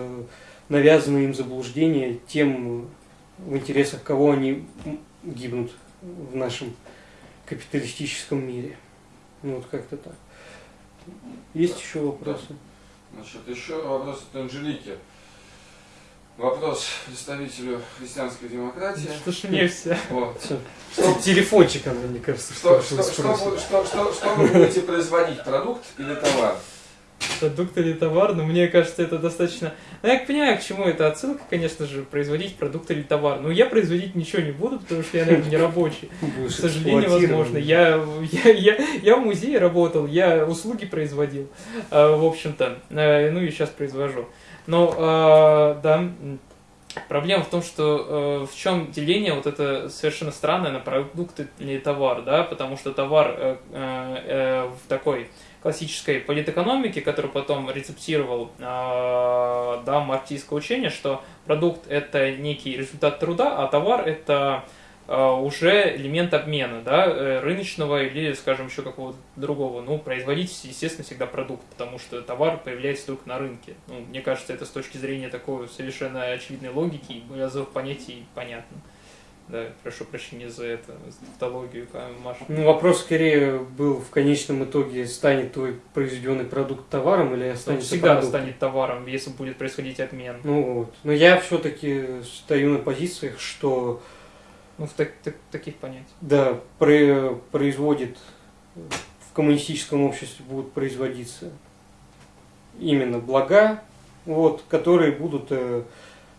э, навязанные им заблуждения тем, в интересах кого они гибнут в нашем капиталистическом мире. Ну, вот как-то так. Есть еще вопросы? Значит, еще вопрос от Анжелики. Вопрос представителю христианской демократии. Что ж мне все. Вот. Что, телефончик она, мне кажется. Что, что, что, что, что, что, что вы будете производить, продукт или товар? Продукт или товар, но мне кажется, это достаточно... Ну, я понимаю, к чему это отсылка, конечно же, производить продукт или товар. Но я производить ничего не буду, потому что я, наверное, не рабочий. К сожалению, возможно. Я, я, я, я в музее работал, я услуги производил, э, в общем-то. Э, Ну и сейчас произвожу. Но, э, да, проблема в том, что э, в чем деление вот это совершенно странное на продукт или товар, да, потому что товар э, э, э, в такой классической политэкономике, который потом рецептировал э, да, марксистское учение, что продукт это некий результат труда, а товар это э, уже элемент обмена, да, э, рыночного или, скажем, еще какого-то другого. Ну, производить, естественно, всегда продукт, потому что товар появляется только на рынке. Ну, мне кажется, это с точки зрения такой совершенно очевидной логики и понятий понятно. Да, прошу прощения за это, за тавтологию, Маша. Ну, вопрос скорее был в конечном итоге, станет твой произведенный продукт товаром или Он останется всегда продуктом? станет товаром, если будет происходить обмен. Ну вот. Но я все-таки стою на позициях, что Ну, в так- так- таких понятиях. да, про- производит в коммунистическом обществе будут производиться именно блага, вот, которые будут э,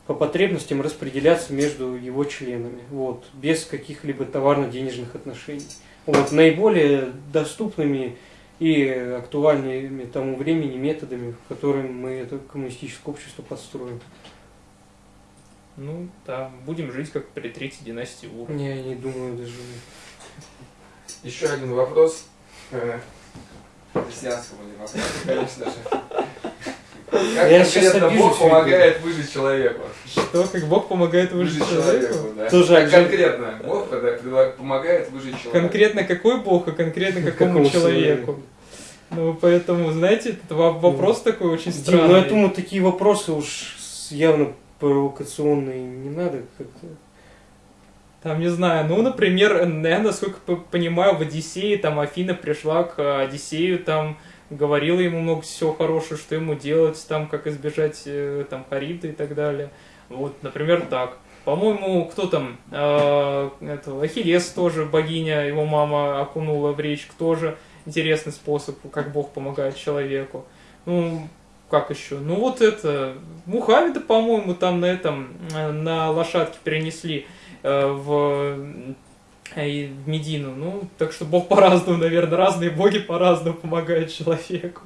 по потребностям распределяться между его членами, вот, без каких-либо товарно-денежных отношений. Вот, наиболее доступными и актуальными тому времени методами, которыми мы это коммунистическое общество построим. Ну, да, будем жить как при третьей династии Ур. Я не думаю даже. Еще один вопрос. э, Христианского ли вопроса, конечно же. Как Я конкретно обижусь, Бог помогает выжить человеку? Что, как Бог помогает выжить Выжить человеку? человеку, да. Тоже Как конкретно Бог предла- помогает выжить человеку. Конкретно какой Бог, а конкретно какому Какому человеку? Ну, поэтому, знаете, этот во- вопрос такой очень Дим, странный. ну я думаю, такие вопросы уж явно провокационные не надо как-то. Там, не знаю, ну, например, я, насколько понимаю, в Одиссее, там, Афина пришла к э, Одиссею, там, говорила ему много всего хорошего, что ему делать, там, как избежать, э, там, Хариты и так далее. Вот, например, так. По-моему, кто там, э, этого, Ахиллес тоже, богиня, его мама окунула в речку, тоже интересный способ, как Бог помогает человеку. Ну, как еще? Ну, вот это, Мухаммеда, по-моему, там на этом, э, на лошадке перенесли э, в, и в Медину. Ну, так что Бог по-разному, наверное, разные боги по-разному помогают человеку.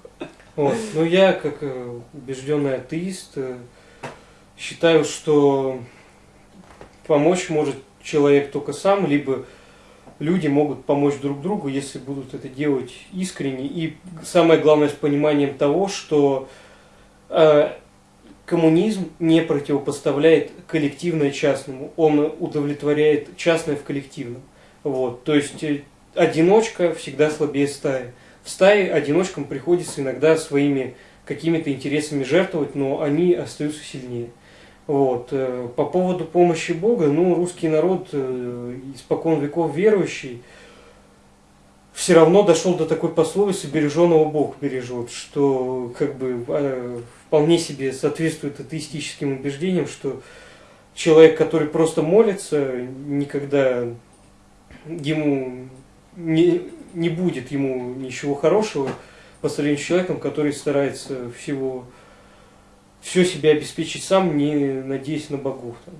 Вот. Но я, как э, убежденный атеист, э, считаю, что помочь может человек только сам, либо люди могут помочь друг другу, если будут это делать искренне. И самое главное, с пониманием того, что э, коммунизм не противопоставляет коллективное частному, он удовлетворяет частное в коллективном. Вот. То есть э, одиночка всегда слабее стаи. В стае одиночкам приходится иногда своими какими-то интересами жертвовать, но они остаются сильнее. Вот. э, По поводу помощи Бога, ну, русский народ, э, испокон веков верующий, все равно дошел до такой пословицы «береженого Бог бережет», что как бы э, вполне себе соответствует атеистическим убеждениям, что человек, который просто молится, никогда ему не, не будет ему ничего хорошего по сравнению с человеком, который старается всего все себя обеспечить сам, не надеясь на богов. Там.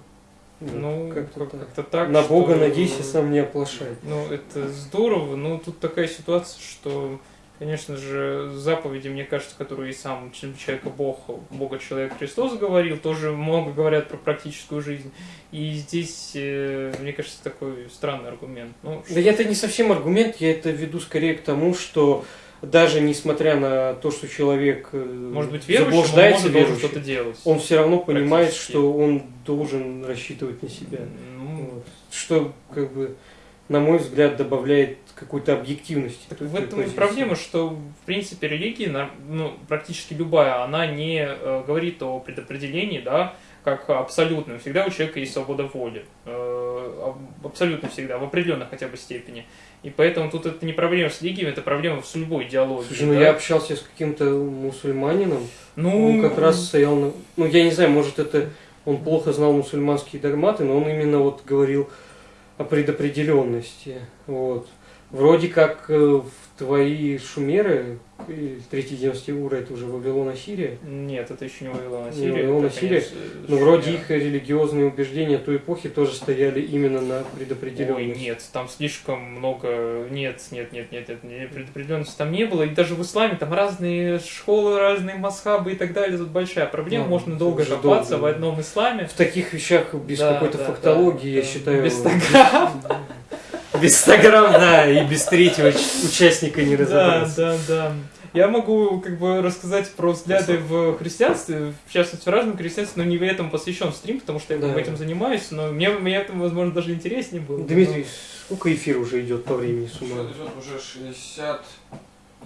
Ну, как-то как- так. как-то так. на Бога что- надейся, сам не оплошай. Ну, это здорово, но тут такая ситуация, что, конечно же, заповеди, мне кажется, которые и сам человека Бог, Бога человек Христос говорил, тоже много говорят про практическую жизнь. И здесь, э, мне кажется, такой странный аргумент. Ну, Да это не совсем аргумент, я это веду скорее к тому, что даже несмотря на то, что человек э, может быть, верующим, он заблуждается может должен верующим, что-то делать. он все равно понимает, что он должен рассчитывать на себя. Ну, Вот. Что, как бы, на мой взгляд, добавляет какой-то объективности. Так в той этом и проблема, что в принципе религия, ну, практически любая, она не э, говорит о предопределении, да, как абсолютном. Всегда у человека есть свобода воли. Э, аб- абсолютно всегда, в определенной хотя бы степени. И поэтому тут это не проблема с религией, это проблема с любой идеологией. Слушай, ну да. я общался с каким-то мусульманином, Ну, он как раз стоял на... Ну, я не знаю, может, это он плохо знал мусульманские догматы, но он именно вот говорил предопределенности. Вот. Вроде как э, в твои шумеры, и третий династия Ура, это уже Вавилон Ассирия, Нет, это еще не Вавилон Не Ассирия. Вавилон это, Ассирия, но вроде Шумеры. их религиозные убеждения той эпохи тоже стояли именно на Ой, предопределенность. нет, там слишком много... Нет, нет, нет, нет, нет, предопределенности там не было. И даже в исламе там разные школы, разные масхабы и так далее. Тут большая проблема. Ну, Можно долго копаться долго. в одном исламе. В таких вещах без Да, какой-то да, фактологии, да, я да. считаю... Без 100 грамм. Без 100 грамм, да, и без третьего участника не Да, разобраться. да, да. Я могу как бы рассказать про взгляды в христианстве, в частности в разном христианстве, но не в этом посвящен стрим, потому что я Да. этим занимаюсь, но мне, мне это, возможно, даже интереснее было. Дмитрий, сколько эфир уже идет по времени с ума? Идет уже 60...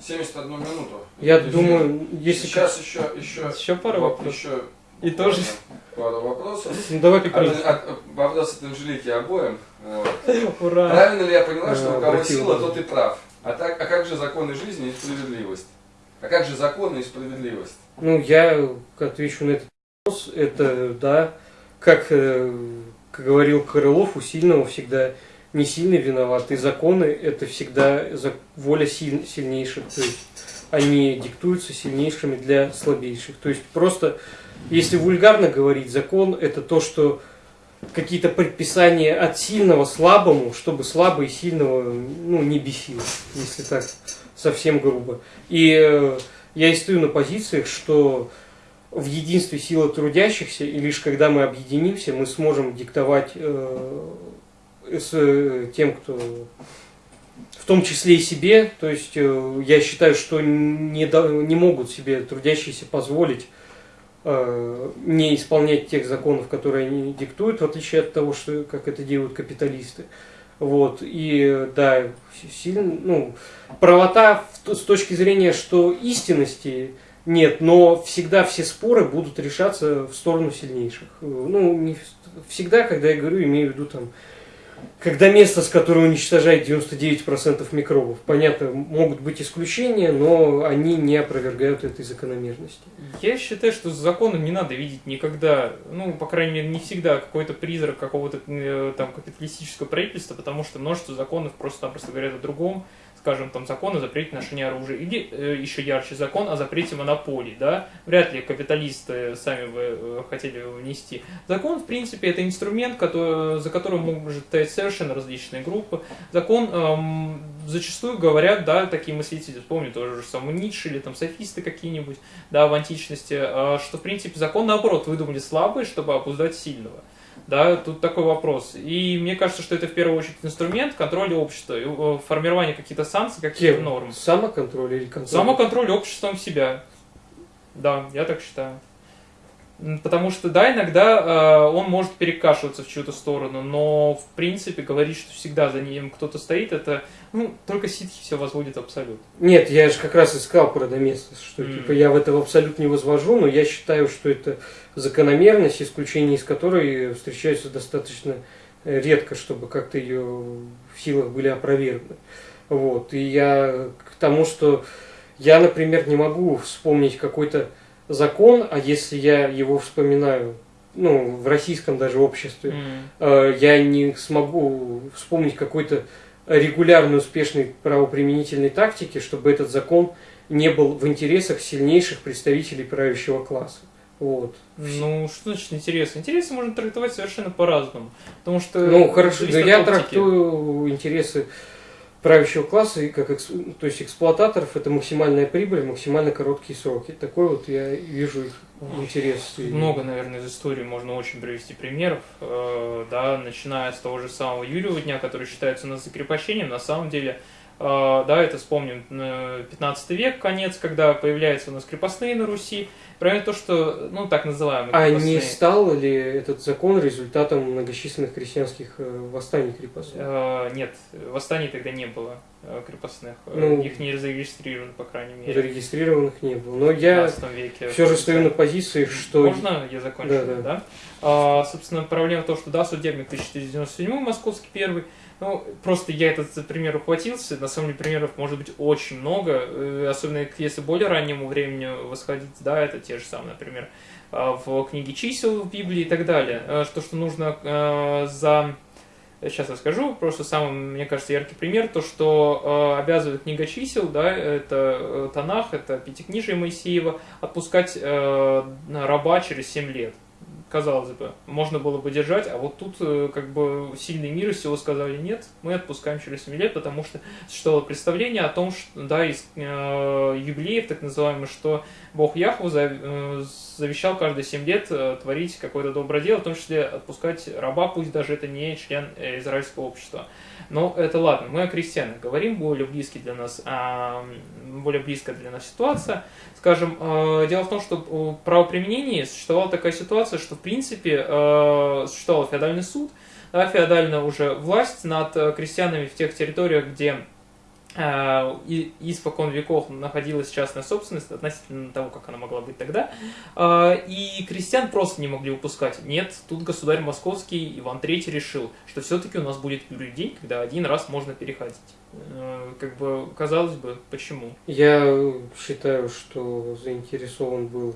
71 минуту. Я Эфир. думаю, если... Сейчас еще, еще, Еще пару воп- вопросов. еще И тоже... пару вопросов. Ну давай как от- вопрос от Анжелики обоим. Вот. Ура! Правильно ли я поняла, что у кого сила, тот и прав? А, так, а как же законы жизни и справедливость? А как же законы и справедливость? Ну, я отвечу на этот вопрос. Это, да, как, э, как говорил Крылов, у сильного всегда не сильный виноват. И законы – это всегда воля силь- сильнейших. То есть они диктуются сильнейшими для слабейших. То есть просто, если вульгарно говорить, закон – это то, что какие-то предписания от сильного слабому, чтобы слабый сильного ну, не бесил, если так совсем грубо. И э, я и стою на позициях, что в единстве сила трудящихся, и лишь когда мы объединимся, мы сможем диктовать э, с э, тем, кто в том числе и себе, то есть э, я считаю, что не, до- не могут себе трудящиеся позволить не исполнять тех законов, которые они диктуют, в отличие от того, что как это делают капиталисты. Вот, и э, да, сильно, ну, правота в с точки зрения, что истинности нет, но всегда все споры будут решаться в сторону сильнейших. Э, Ну, не всегда, когда я говорю, имею в виду там, когда место, с которого уничтожает 99% микробов. Понятно, могут быть исключения, но они не опровергают этой закономерности. Я считаю, что законом не надо видеть никогда, ну, по крайней мере, не всегда какой-то призрак какого-то э, там капиталистического правительства, потому что множество законов просто-напросто говорят о другом. Скажем, там закон о запрете ношения оружия, или э, еще ярче закон о запрете монополий, да, вряд ли капиталисты сами бы э, хотели его внести. Закон, в принципе, это инструмент, который, за которым может стоять совершенно различные группы. Закон эм, зачастую говорят, да, такие мыслители, вспомню тоже же самый Ницше или там софисты какие-нибудь, да, в античности, э, что, в принципе, закон, наоборот, выдумали слабые, чтобы обуздать сильного. Да, тут такой вопрос. И мне кажется, что это в первую очередь инструмент контроля общества, э, формирования каких-то санкций, каких-то норм. Самоконтроль или контроль? Самоконтроль обществом себя. Да, я так считаю. Потому что, да, иногда э, он может перекашиваться в чью-то сторону, но, в принципе, говорить, что всегда за ним кто-то стоит, это, ну, только ситхи все возводит абсолют. Нет, я же как раз искал про Доместос, что М. типа я в это в абсолют не возвожу, но я считаю, что это закономерность, исключения из которой встречаются достаточно э, редко, чтобы как-то ее в силах были опровергнуть. Вот. И я к тому, что я, например, не могу вспомнить какой-то закон, а если я его вспоминаю, ну, в российском даже обществе, э, я не смогу вспомнить какой-то регулярной успешной правоприменительной тактики, чтобы этот закон не был в интересах сильнейших представителей правящего класса. Вот. Ну, что значит интересно? Интересы можно трактовать совершенно по-разному. Потому что... Ну, хорошо, но я трактую интересы правящего класса и как то есть эксплуататоров это максимальная прибыль, максимально короткие сроки. Такой вот я вижу их интерес. Много, наверное, из истории можно очень привести примеров, э, да, начиная с того же самого Юрьева дня, который считается у нас закрепощением, на самом деле, э, да, это вспомним, э, 15 век, конец, когда появляются у нас крепостные на Руси, правильно то, что, ну, так называемые А крепостные. не стал ли этот закон результатом многочисленных крестьянских э, восстаний крепостных? Э, Нет, восстаний тогда не было э, крепостных, Ну, их не зарегистрировано, по крайней мере, Зарегистрированных не было. Но я 15 веке. все же стою на позиции, что... Можно я закончу? Да, да. Да, А, собственно, проблема в том, что да, судебник 1497 московский первый. Ну, просто я этот пример ухватился. На самом деле примеров может быть очень много. э, Особенно если более раннему времени восходить, да, это те же самые, например, а, в книге чисел в Библии и так далее. Э, Что, что нужно э, за Сейчас я скажу, просто самый, мне кажется, яркий пример, то, что э, обязывает книга чисел, да, это э, Танах, это Пятикнижие Моисеева, отпускать э, раба через 7 лет казалось бы, можно было бы держать, а вот тут э, как бы сильный мир и всего сказали нет, мы отпускаем через 7 лет, потому что существовало представление о том, что, да, из э, юбилеев, так называемых, что Бог Яхву э, завещал каждые 7 лет э, творить какое-то доброе дело, в том числе отпускать раба, пусть даже это не член израильского общества. Но это ладно, мы о крестьянах говорим, более близкий для нас, а, более близкая для нас ситуация. Скажем, дело в том, что в правоприменении существовала такая ситуация, что в принципе существовал феодальный суд, да, феодальная уже власть над крестьянами в тех территориях, где Э, и испокон веков находилась частная собственность относительно того, как она могла быть тогда, э, и крестьян просто не могли выпускать. Нет, тут государь московский Иван III решил, что все-таки у нас будет день, когда один раз можно переходить. Э, как бы, казалось бы, почему? Я считаю, что заинтересован был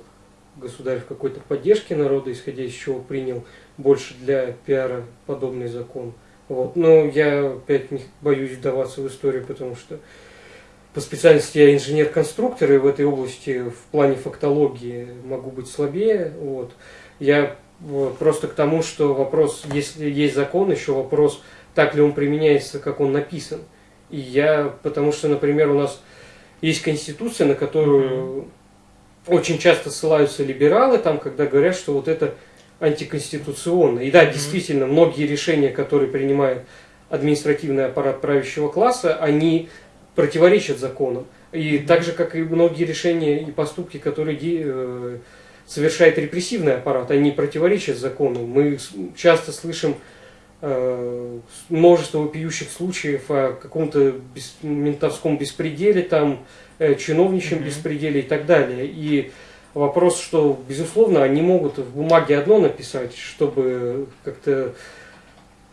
государь в какой-то поддержке народа, исходя из чего принял больше для пиара подобный закон – вот. Но я опять не боюсь вдаваться в историю, потому что по специальности я инженер-конструктор, и в этой области в плане фактологии могу быть слабее. Вот. Я просто к тому, что вопрос, если есть закон, еще вопрос, так ли он применяется, как он написан. И я, потому что, например, у нас есть конституция, на которую mm-hmm. очень часто ссылаются либералы, там, когда говорят, что вот это антиконституционно. И да, действительно, многие решения, которые принимает административный аппарат правящего класса, они противоречат законам. И так же, как и многие решения и поступки, которые э, совершает репрессивный аппарат, они противоречат закону. Мы часто слышим э, множество вопиющих случаев о каком-то ментовском беспределе, там, э, чиновничьем mm-hmm. беспределе и так далее. И Вопрос, что, безусловно, они могут в бумаге одно написать, чтобы как-то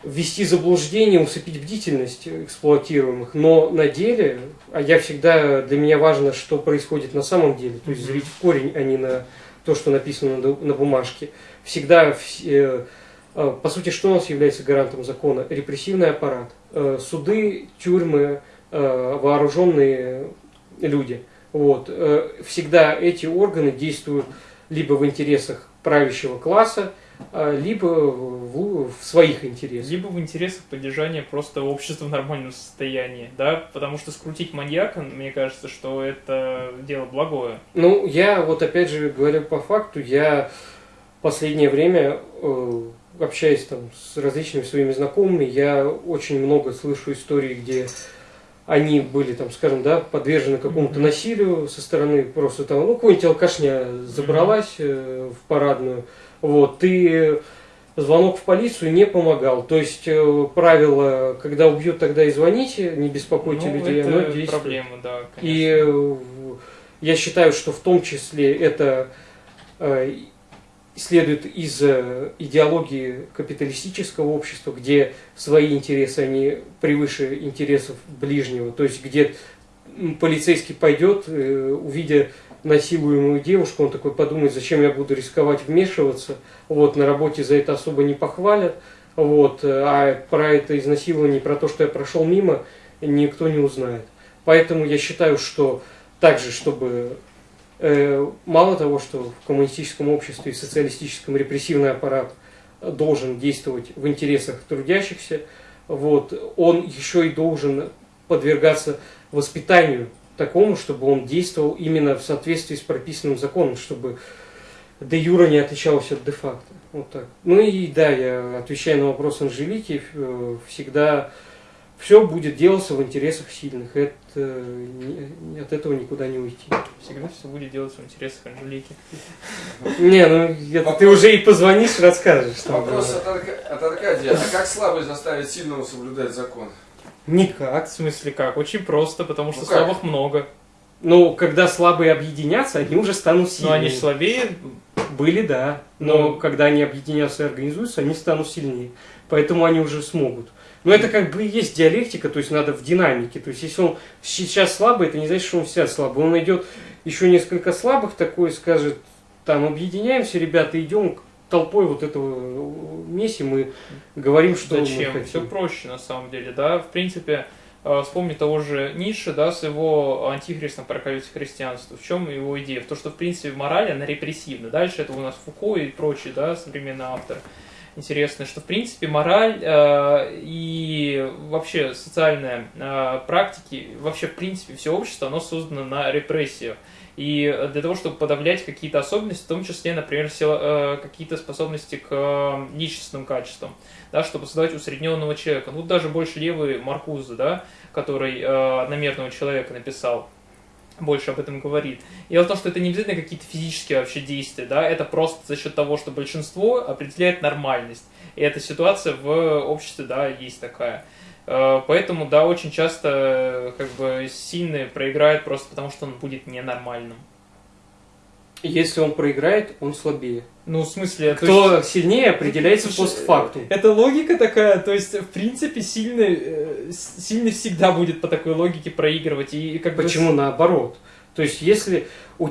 ввести заблуждение, усыпить бдительность эксплуатируемых, но на деле, а я всегда, для меня важно, что происходит на самом деле, то есть зрить в корень, а не на то, что написано на, на бумажке. Всегда, э, по сути, что у нас является гарантом закона? Репрессивный аппарат, э, суды, тюрьмы, э, вооруженные люди – вот. Э, всегда эти органы действуют либо в интересах правящего класса, а, либо в, в своих интересах. Либо в интересах поддержания просто общества в нормальном состоянии, да, потому что скрутить маньяка, мне кажется, что это дело благое. Ну, я вот опять же говорю по факту, я последнее время, э, общаясь там с различными своими знакомыми, я очень много слышу историй, где они были, там, скажем, да, подвержены какому-то насилию со стороны просто там, ну, какой-нибудь алкашня забралась э, в парадную, вот, и звонок в полицию не помогал. То есть э, правило, когда убьют, тогда и звоните, не беспокойте ну, людей, это оно действует. проблема, да, конечно. И э, я считаю, что в том числе это э, следует из э, идеологии капиталистического общества, где свои интересы, они превыше интересов ближнего. То есть, где полицейский пойдет, э, увидя насилуемую девушку, он такой подумает, зачем я буду рисковать вмешиваться, вот, на работе за это особо не похвалят, вот, а про это изнасилование, про то, что я прошел мимо, никто не узнает. Поэтому я считаю, что также, чтобы Э, мало того, что в коммунистическом обществе и социалистическом репрессивный аппарат должен действовать в интересах трудящихся, вот, он еще и должен подвергаться воспитанию такому, чтобы он действовал именно в соответствии с прописанным законом, чтобы де юра не отличалось от де факто. Вот так. Ну и да, я отвечаю на вопрос Анжелики, э, всегда все будет делаться в интересах сильных. Это, не, от этого никуда не уйти. Всегда все будет делаться в интересах Анжелики. Не, ну это ты уже и позвонишь, расскажешь. Вопрос от, от Аркадия. А как слабый заставить сильного соблюдать закон? Никак. В смысле как? Очень просто, потому что ну слабых много. Ну, когда слабые объединятся, они уже станут сильнее. Но они же слабее? Были, да. Но ну. когда они объединятся и организуются, они станут сильнее. Поэтому они уже смогут. Но это как бы и есть диалектика, то есть надо в динамике. То есть если он сейчас слабый, это не значит, что он всегда слабый. Он найдет еще несколько слабых такой, скажет, там, объединяемся, ребята, идем толпой вот этого месим и говорим, что Зачем? мы хотим. Все проще на самом деле, да. В принципе, э, вспомни того же Ницше, да, с его антихристом проколюсь христианства. В чем его идея? В том, что, в принципе, мораль, она репрессивна. Дальше это у нас Фуко и прочие, да, современные авторы. Интересно, что, в принципе, мораль э, и вообще социальные э, практики, вообще, в принципе, все общество, оно создано на репрессиях. И для того, чтобы подавлять какие-то особенности, в том числе, например, э, какие-то способности к э, личностным качествам, да, чтобы создавать усредненного человека. Ну, даже больше левый Маркуза, да, который э, одномерного человека написал, больше об этом говорит. И в том, что это не обязательно какие-то физические вообще действия, да, это просто за счет того, что большинство определяет нормальность. И эта ситуация в обществе, да, есть такая. Э, Поэтому, да, очень часто э, как бы сильный проиграет просто потому, что он будет ненормальным. Если он проиграет, он слабее. Ну, в смысле, то Кто есть- сильнее, определяется Слушай, постфактум. Это логика такая, то есть, в принципе, сильный, э, сильный всегда будет по такой логике проигрывать. И как бы Почему наоборот? То есть, если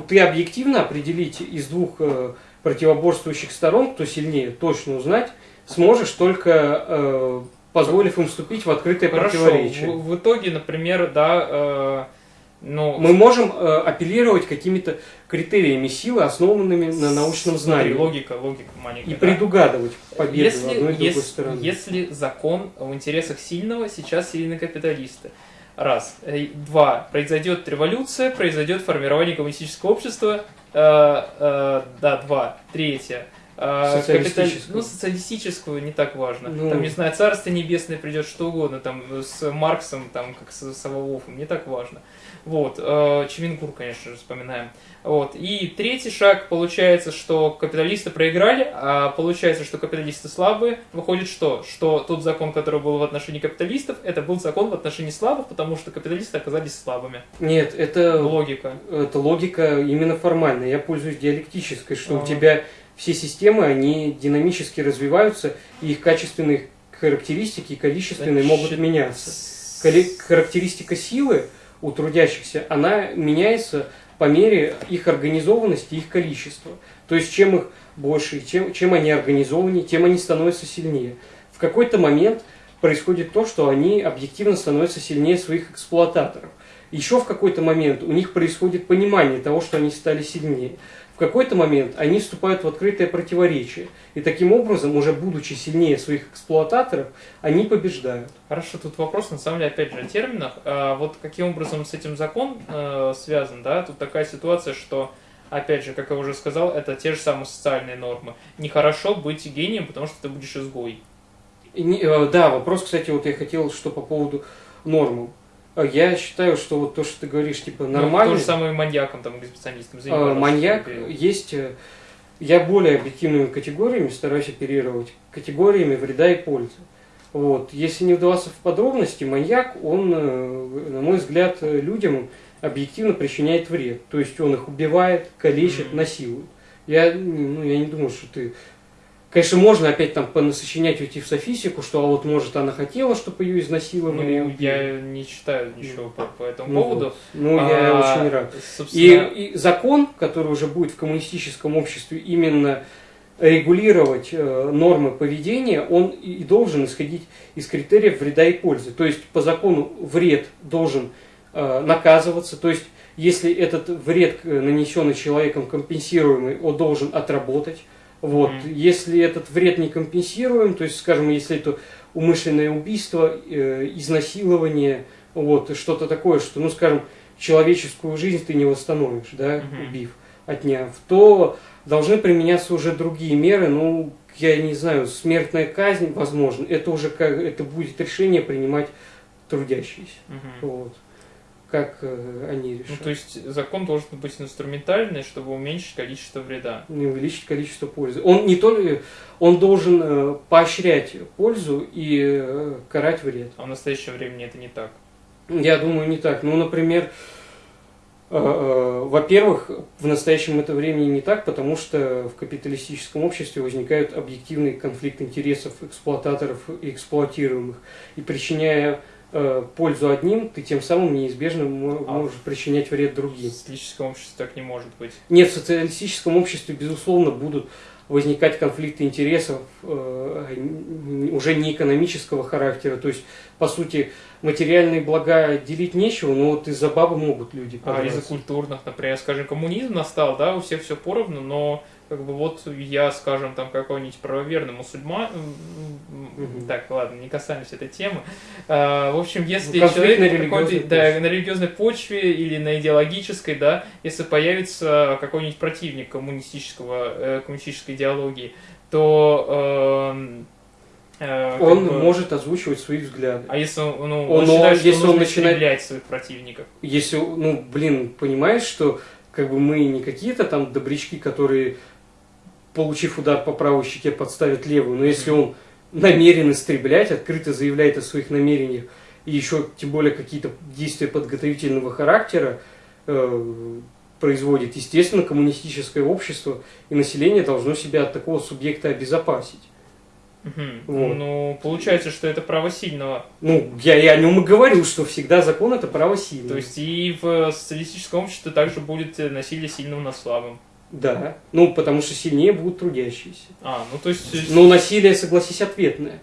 ты объективно определить из двух э, противоборствующих сторон, кто сильнее, точно узнать, сможешь только э, позволив им вступить в открытое Хорошо, противоречие. в, в итоге, например, да, э, ну, Мы можем э, апеллировать какими-то критериями силы, основанными на научном знании. логика, логика маленькая. И да. предугадывать победу если, одной и другой если, стороны. если закон в интересах сильного, сейчас сильны капиталисты. Раз. Э, Два. Произойдет революция, произойдет формирование коммунистического общества. Э, э, да, два. Третье. Э, Социалистического. Ну, социалистического не так важно. Ну. Там, не знаю, царство небесное придет, что угодно, там, с Марксом, там, как с Саволовым, не так важно. Вот, э, Чемингур, конечно же, вспоминаем. Вот. И третий шаг, получается, что капиталисты проиграли, а получается, что капиталисты слабые. Выходит что? Что тот закон, который был в отношении капиталистов, это был закон в отношении слабых, потому что капиталисты оказались слабыми. Нет, это Логика. это логика именно формальная. Я пользуюсь диалектической, что у Ага. тебя все системы, они динамически развиваются, и их качественные характеристики и количественные могут Значит, меняться. Кали- Характеристика силы у трудящихся, она меняется по мере их организованности их количества. То есть, чем их больше, чем, чем они организованнее, тем они становятся сильнее. В какой-то момент происходит то, что они объективно становятся сильнее своих эксплуататоров. Еще в какой-то момент у них происходит понимание того, что они стали сильнее. В какой-то момент они вступают в открытое противоречие. И таким образом, уже будучи сильнее своих эксплуататоров, они побеждают. Хорошо, тут вопрос, на самом деле, опять же, о терминах. А вот каким образом с этим закон э, связан, да? Тут такая ситуация, что, опять же, как я уже сказал, это те же самые социальные нормы. Нехорошо быть гением, потому что ты будешь изгой. И э, да, вопрос, кстати, вот я хотел, что по поводу нормы. Э, Я считаю, что вот то, что ты говоришь, типа, Ну, нормально. то же самое маньяком, там. Извини, Э, пожалуйста, маньяк перебил. есть. э, Я более объективными категориями стараюсь оперировать. Категориями вреда и пользы. Вот. Если не вдаваться в подробности, маньяк, он, э, на мой взгляд, людям объективно причиняет вред. То есть он их убивает, калечит, Мгм. насилует. Я, ну, я не думаю, что ты... Конечно, можно опять там понасочинять уйти в софисику, что а вот может она хотела, чтобы ее изнасиловали. и Ну, я не читаю ничего по, по этому Ну поводу. вот. Ну, я А, очень рад. И, Собственно, и закон, который уже будет в коммунистическом обществе именно регулировать э, нормы поведения, он и и должен исходить из критериев вреда и пользы. То есть по закону вред должен э, наказываться, то есть если этот вред, э, нанесенный человеком, компенсируемый, он должен отработать. Вот. Мгм. Если этот вред не компенсируем, то есть, скажем, если это умышленное убийство, э, изнасилование, вот, что-то такое, что, ну, скажем, человеческую жизнь ты не восстановишь, да, Мгм. убив, отняв, то должны применяться уже другие меры, ну, я не знаю, смертная казнь, возможно, это уже как, это будет решение принимать трудящиеся, мгм. вот, как э, они решат. Ну, то есть закон должен быть инструментальный, чтобы уменьшить количество вреда. не увеличить количество пользы. Он не только, он должен э, поощрять пользу и э, карать вред. А в настоящее время это не так. Я думаю, не так. Ну, например, во-первых, в настоящем это времени не так, потому что в капиталистическом обществе возникают объективный конфликт интересов эксплуататоров и эксплуатируемых. И причиняя пользу одним, ты тем самым неизбежно А. можешь причинять вред В другим. социалистическом обществе так не может быть. Нет, в социалистическом обществе, безусловно, будут возникать конфликты интересов э, уже не экономического характера. То есть, по сути, материальные блага делить нечего, но вот из-за бабы могут люди А из-за культурных, например, скажем, коммунизм настал, да, у всех все поровну, но как бы вот я, скажем, там какой-нибудь правоверный мусульман, Мгм. так, ладно, не касаемся этой темы. А, в общем, если Ну, конфликт человек на религиозной да, почве. на религиозной почве или на идеологической, да, если появится какой-нибудь противник коммунистического, э, коммунистической идеологии, то эм, э, Он бы- может озвучивать свои взгляды. А если он, ну, Он- он считает, что если он начинает- своих противников? Если, ну, блин, понимаешь, что как бы мы не какие-то там добрячки, которые, получив удар по правой щеке, подставят левую, но если он намерен истреблять, открыто заявляет о своих намерениях, и еще тем более какие-то действия подготовительного характера э, производит, естественно, коммунистическое общество и население должно себя от такого субъекта обезопасить. Мгм. Вот. Ну, получается, что это право сильного. Ну, я и о нем и говорю, что всегда закон это право сильного. То есть и в социалистическом обществе также будет насилие сильного над слабым. Да, ну потому что сильнее будут трудящиеся. А, ну то есть... Но насилие, согласись, ответное.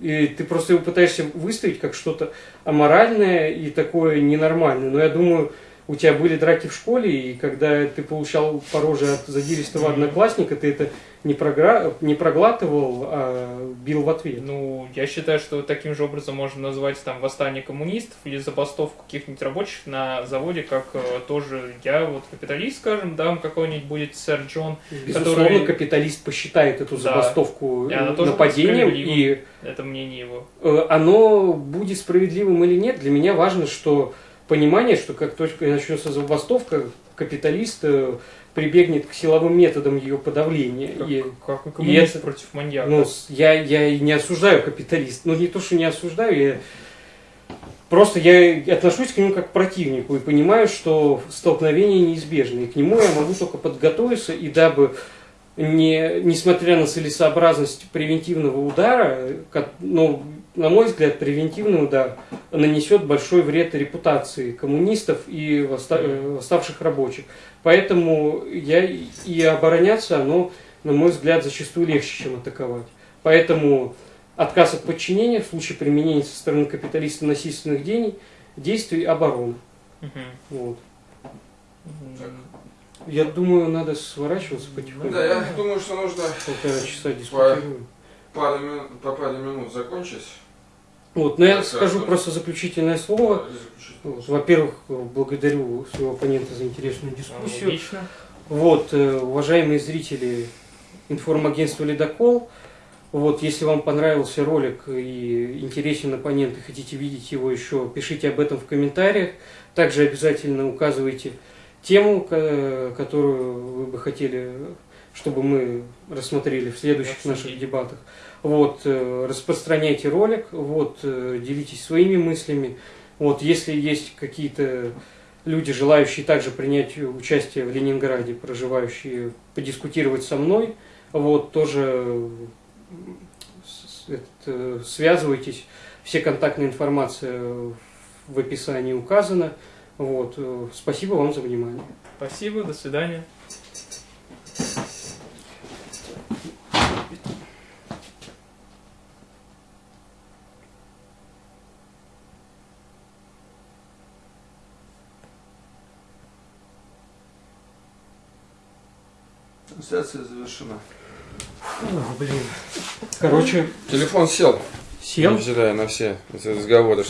И ты просто его пытаешься выставить как что-то аморальное и такое ненормальное. Но я думаю, у тебя были драки в школе, и когда ты получал по роже от задиристого одноклассника, ты это не, програ... не проглатывал, а бил в ответ. Ну, я считаю, что таким же образом можно назвать там восстание коммунистов или забастовку каких-нибудь рабочих на заводе, как э, тоже я, вот капиталист, скажем, да, какой-нибудь будет сэр Джон, Безусловно, который- капиталист посчитает эту Да. забастовку она тоже нападением, и это мнение его. Э, оно будет справедливым или нет, для меня важно, что понимание, что как только начнется забастовка, капиталист э, прибегнет к силовым методам ее подавления. Как, И, как и коммунист это- против маньяка. ну, я, я и не осуждаю капиталист. Ну, не то, что не осуждаю, я просто я отношусь к нему как к противнику и понимаю, что столкновение неизбежно. И к нему я могу только подготовиться, и дабы не, несмотря на целесообразность превентивного удара, ко- ну, на мой взгляд, превентивный удар нанесет большой вред репутации коммунистов и э, восставших рабочих. Поэтому я и- обороняться, оно, на мой взгляд, зачастую легче, чем атаковать. Поэтому отказ от подчинения в случае применения со стороны капиталиста насильственных дений, действий обороны. Мгм. Вот. Так. Я думаю, надо сворачиваться потихоньку. Да, я думаю, что нужно Полтора часа дискутируем. пару минут, по паре минут закончить. Вот, но я Так, скажу так. просто заключительное слово. Вот, Во-первых, благодарю своего оппонента за интересную дискуссию. Логично. Вот, э, уважаемые зрители информагентства «Ледокол», вот, если вам понравился ролик и интересен оппонент, и хотите видеть его еще, пишите об этом в комментариях. Также обязательно указывайте тему, ко- которую вы бы хотели, чтобы мы рассмотрели в следующих наших дебатах. Вот, э, распространяйте ролик, вот, э, делитесь своими мыслями. Вот, если есть какие-то люди, желающие также принять участие в Ленинграде, проживающие, подискутировать со мной, вот, тоже э, связывайтесь. Все контактная информация в описании указана. Вот, спасибо вам за внимание. Спасибо, до свидания. Трансляция завершена. блин. Короче, Телефон сел. сел. Невзирая на все эти разговоры.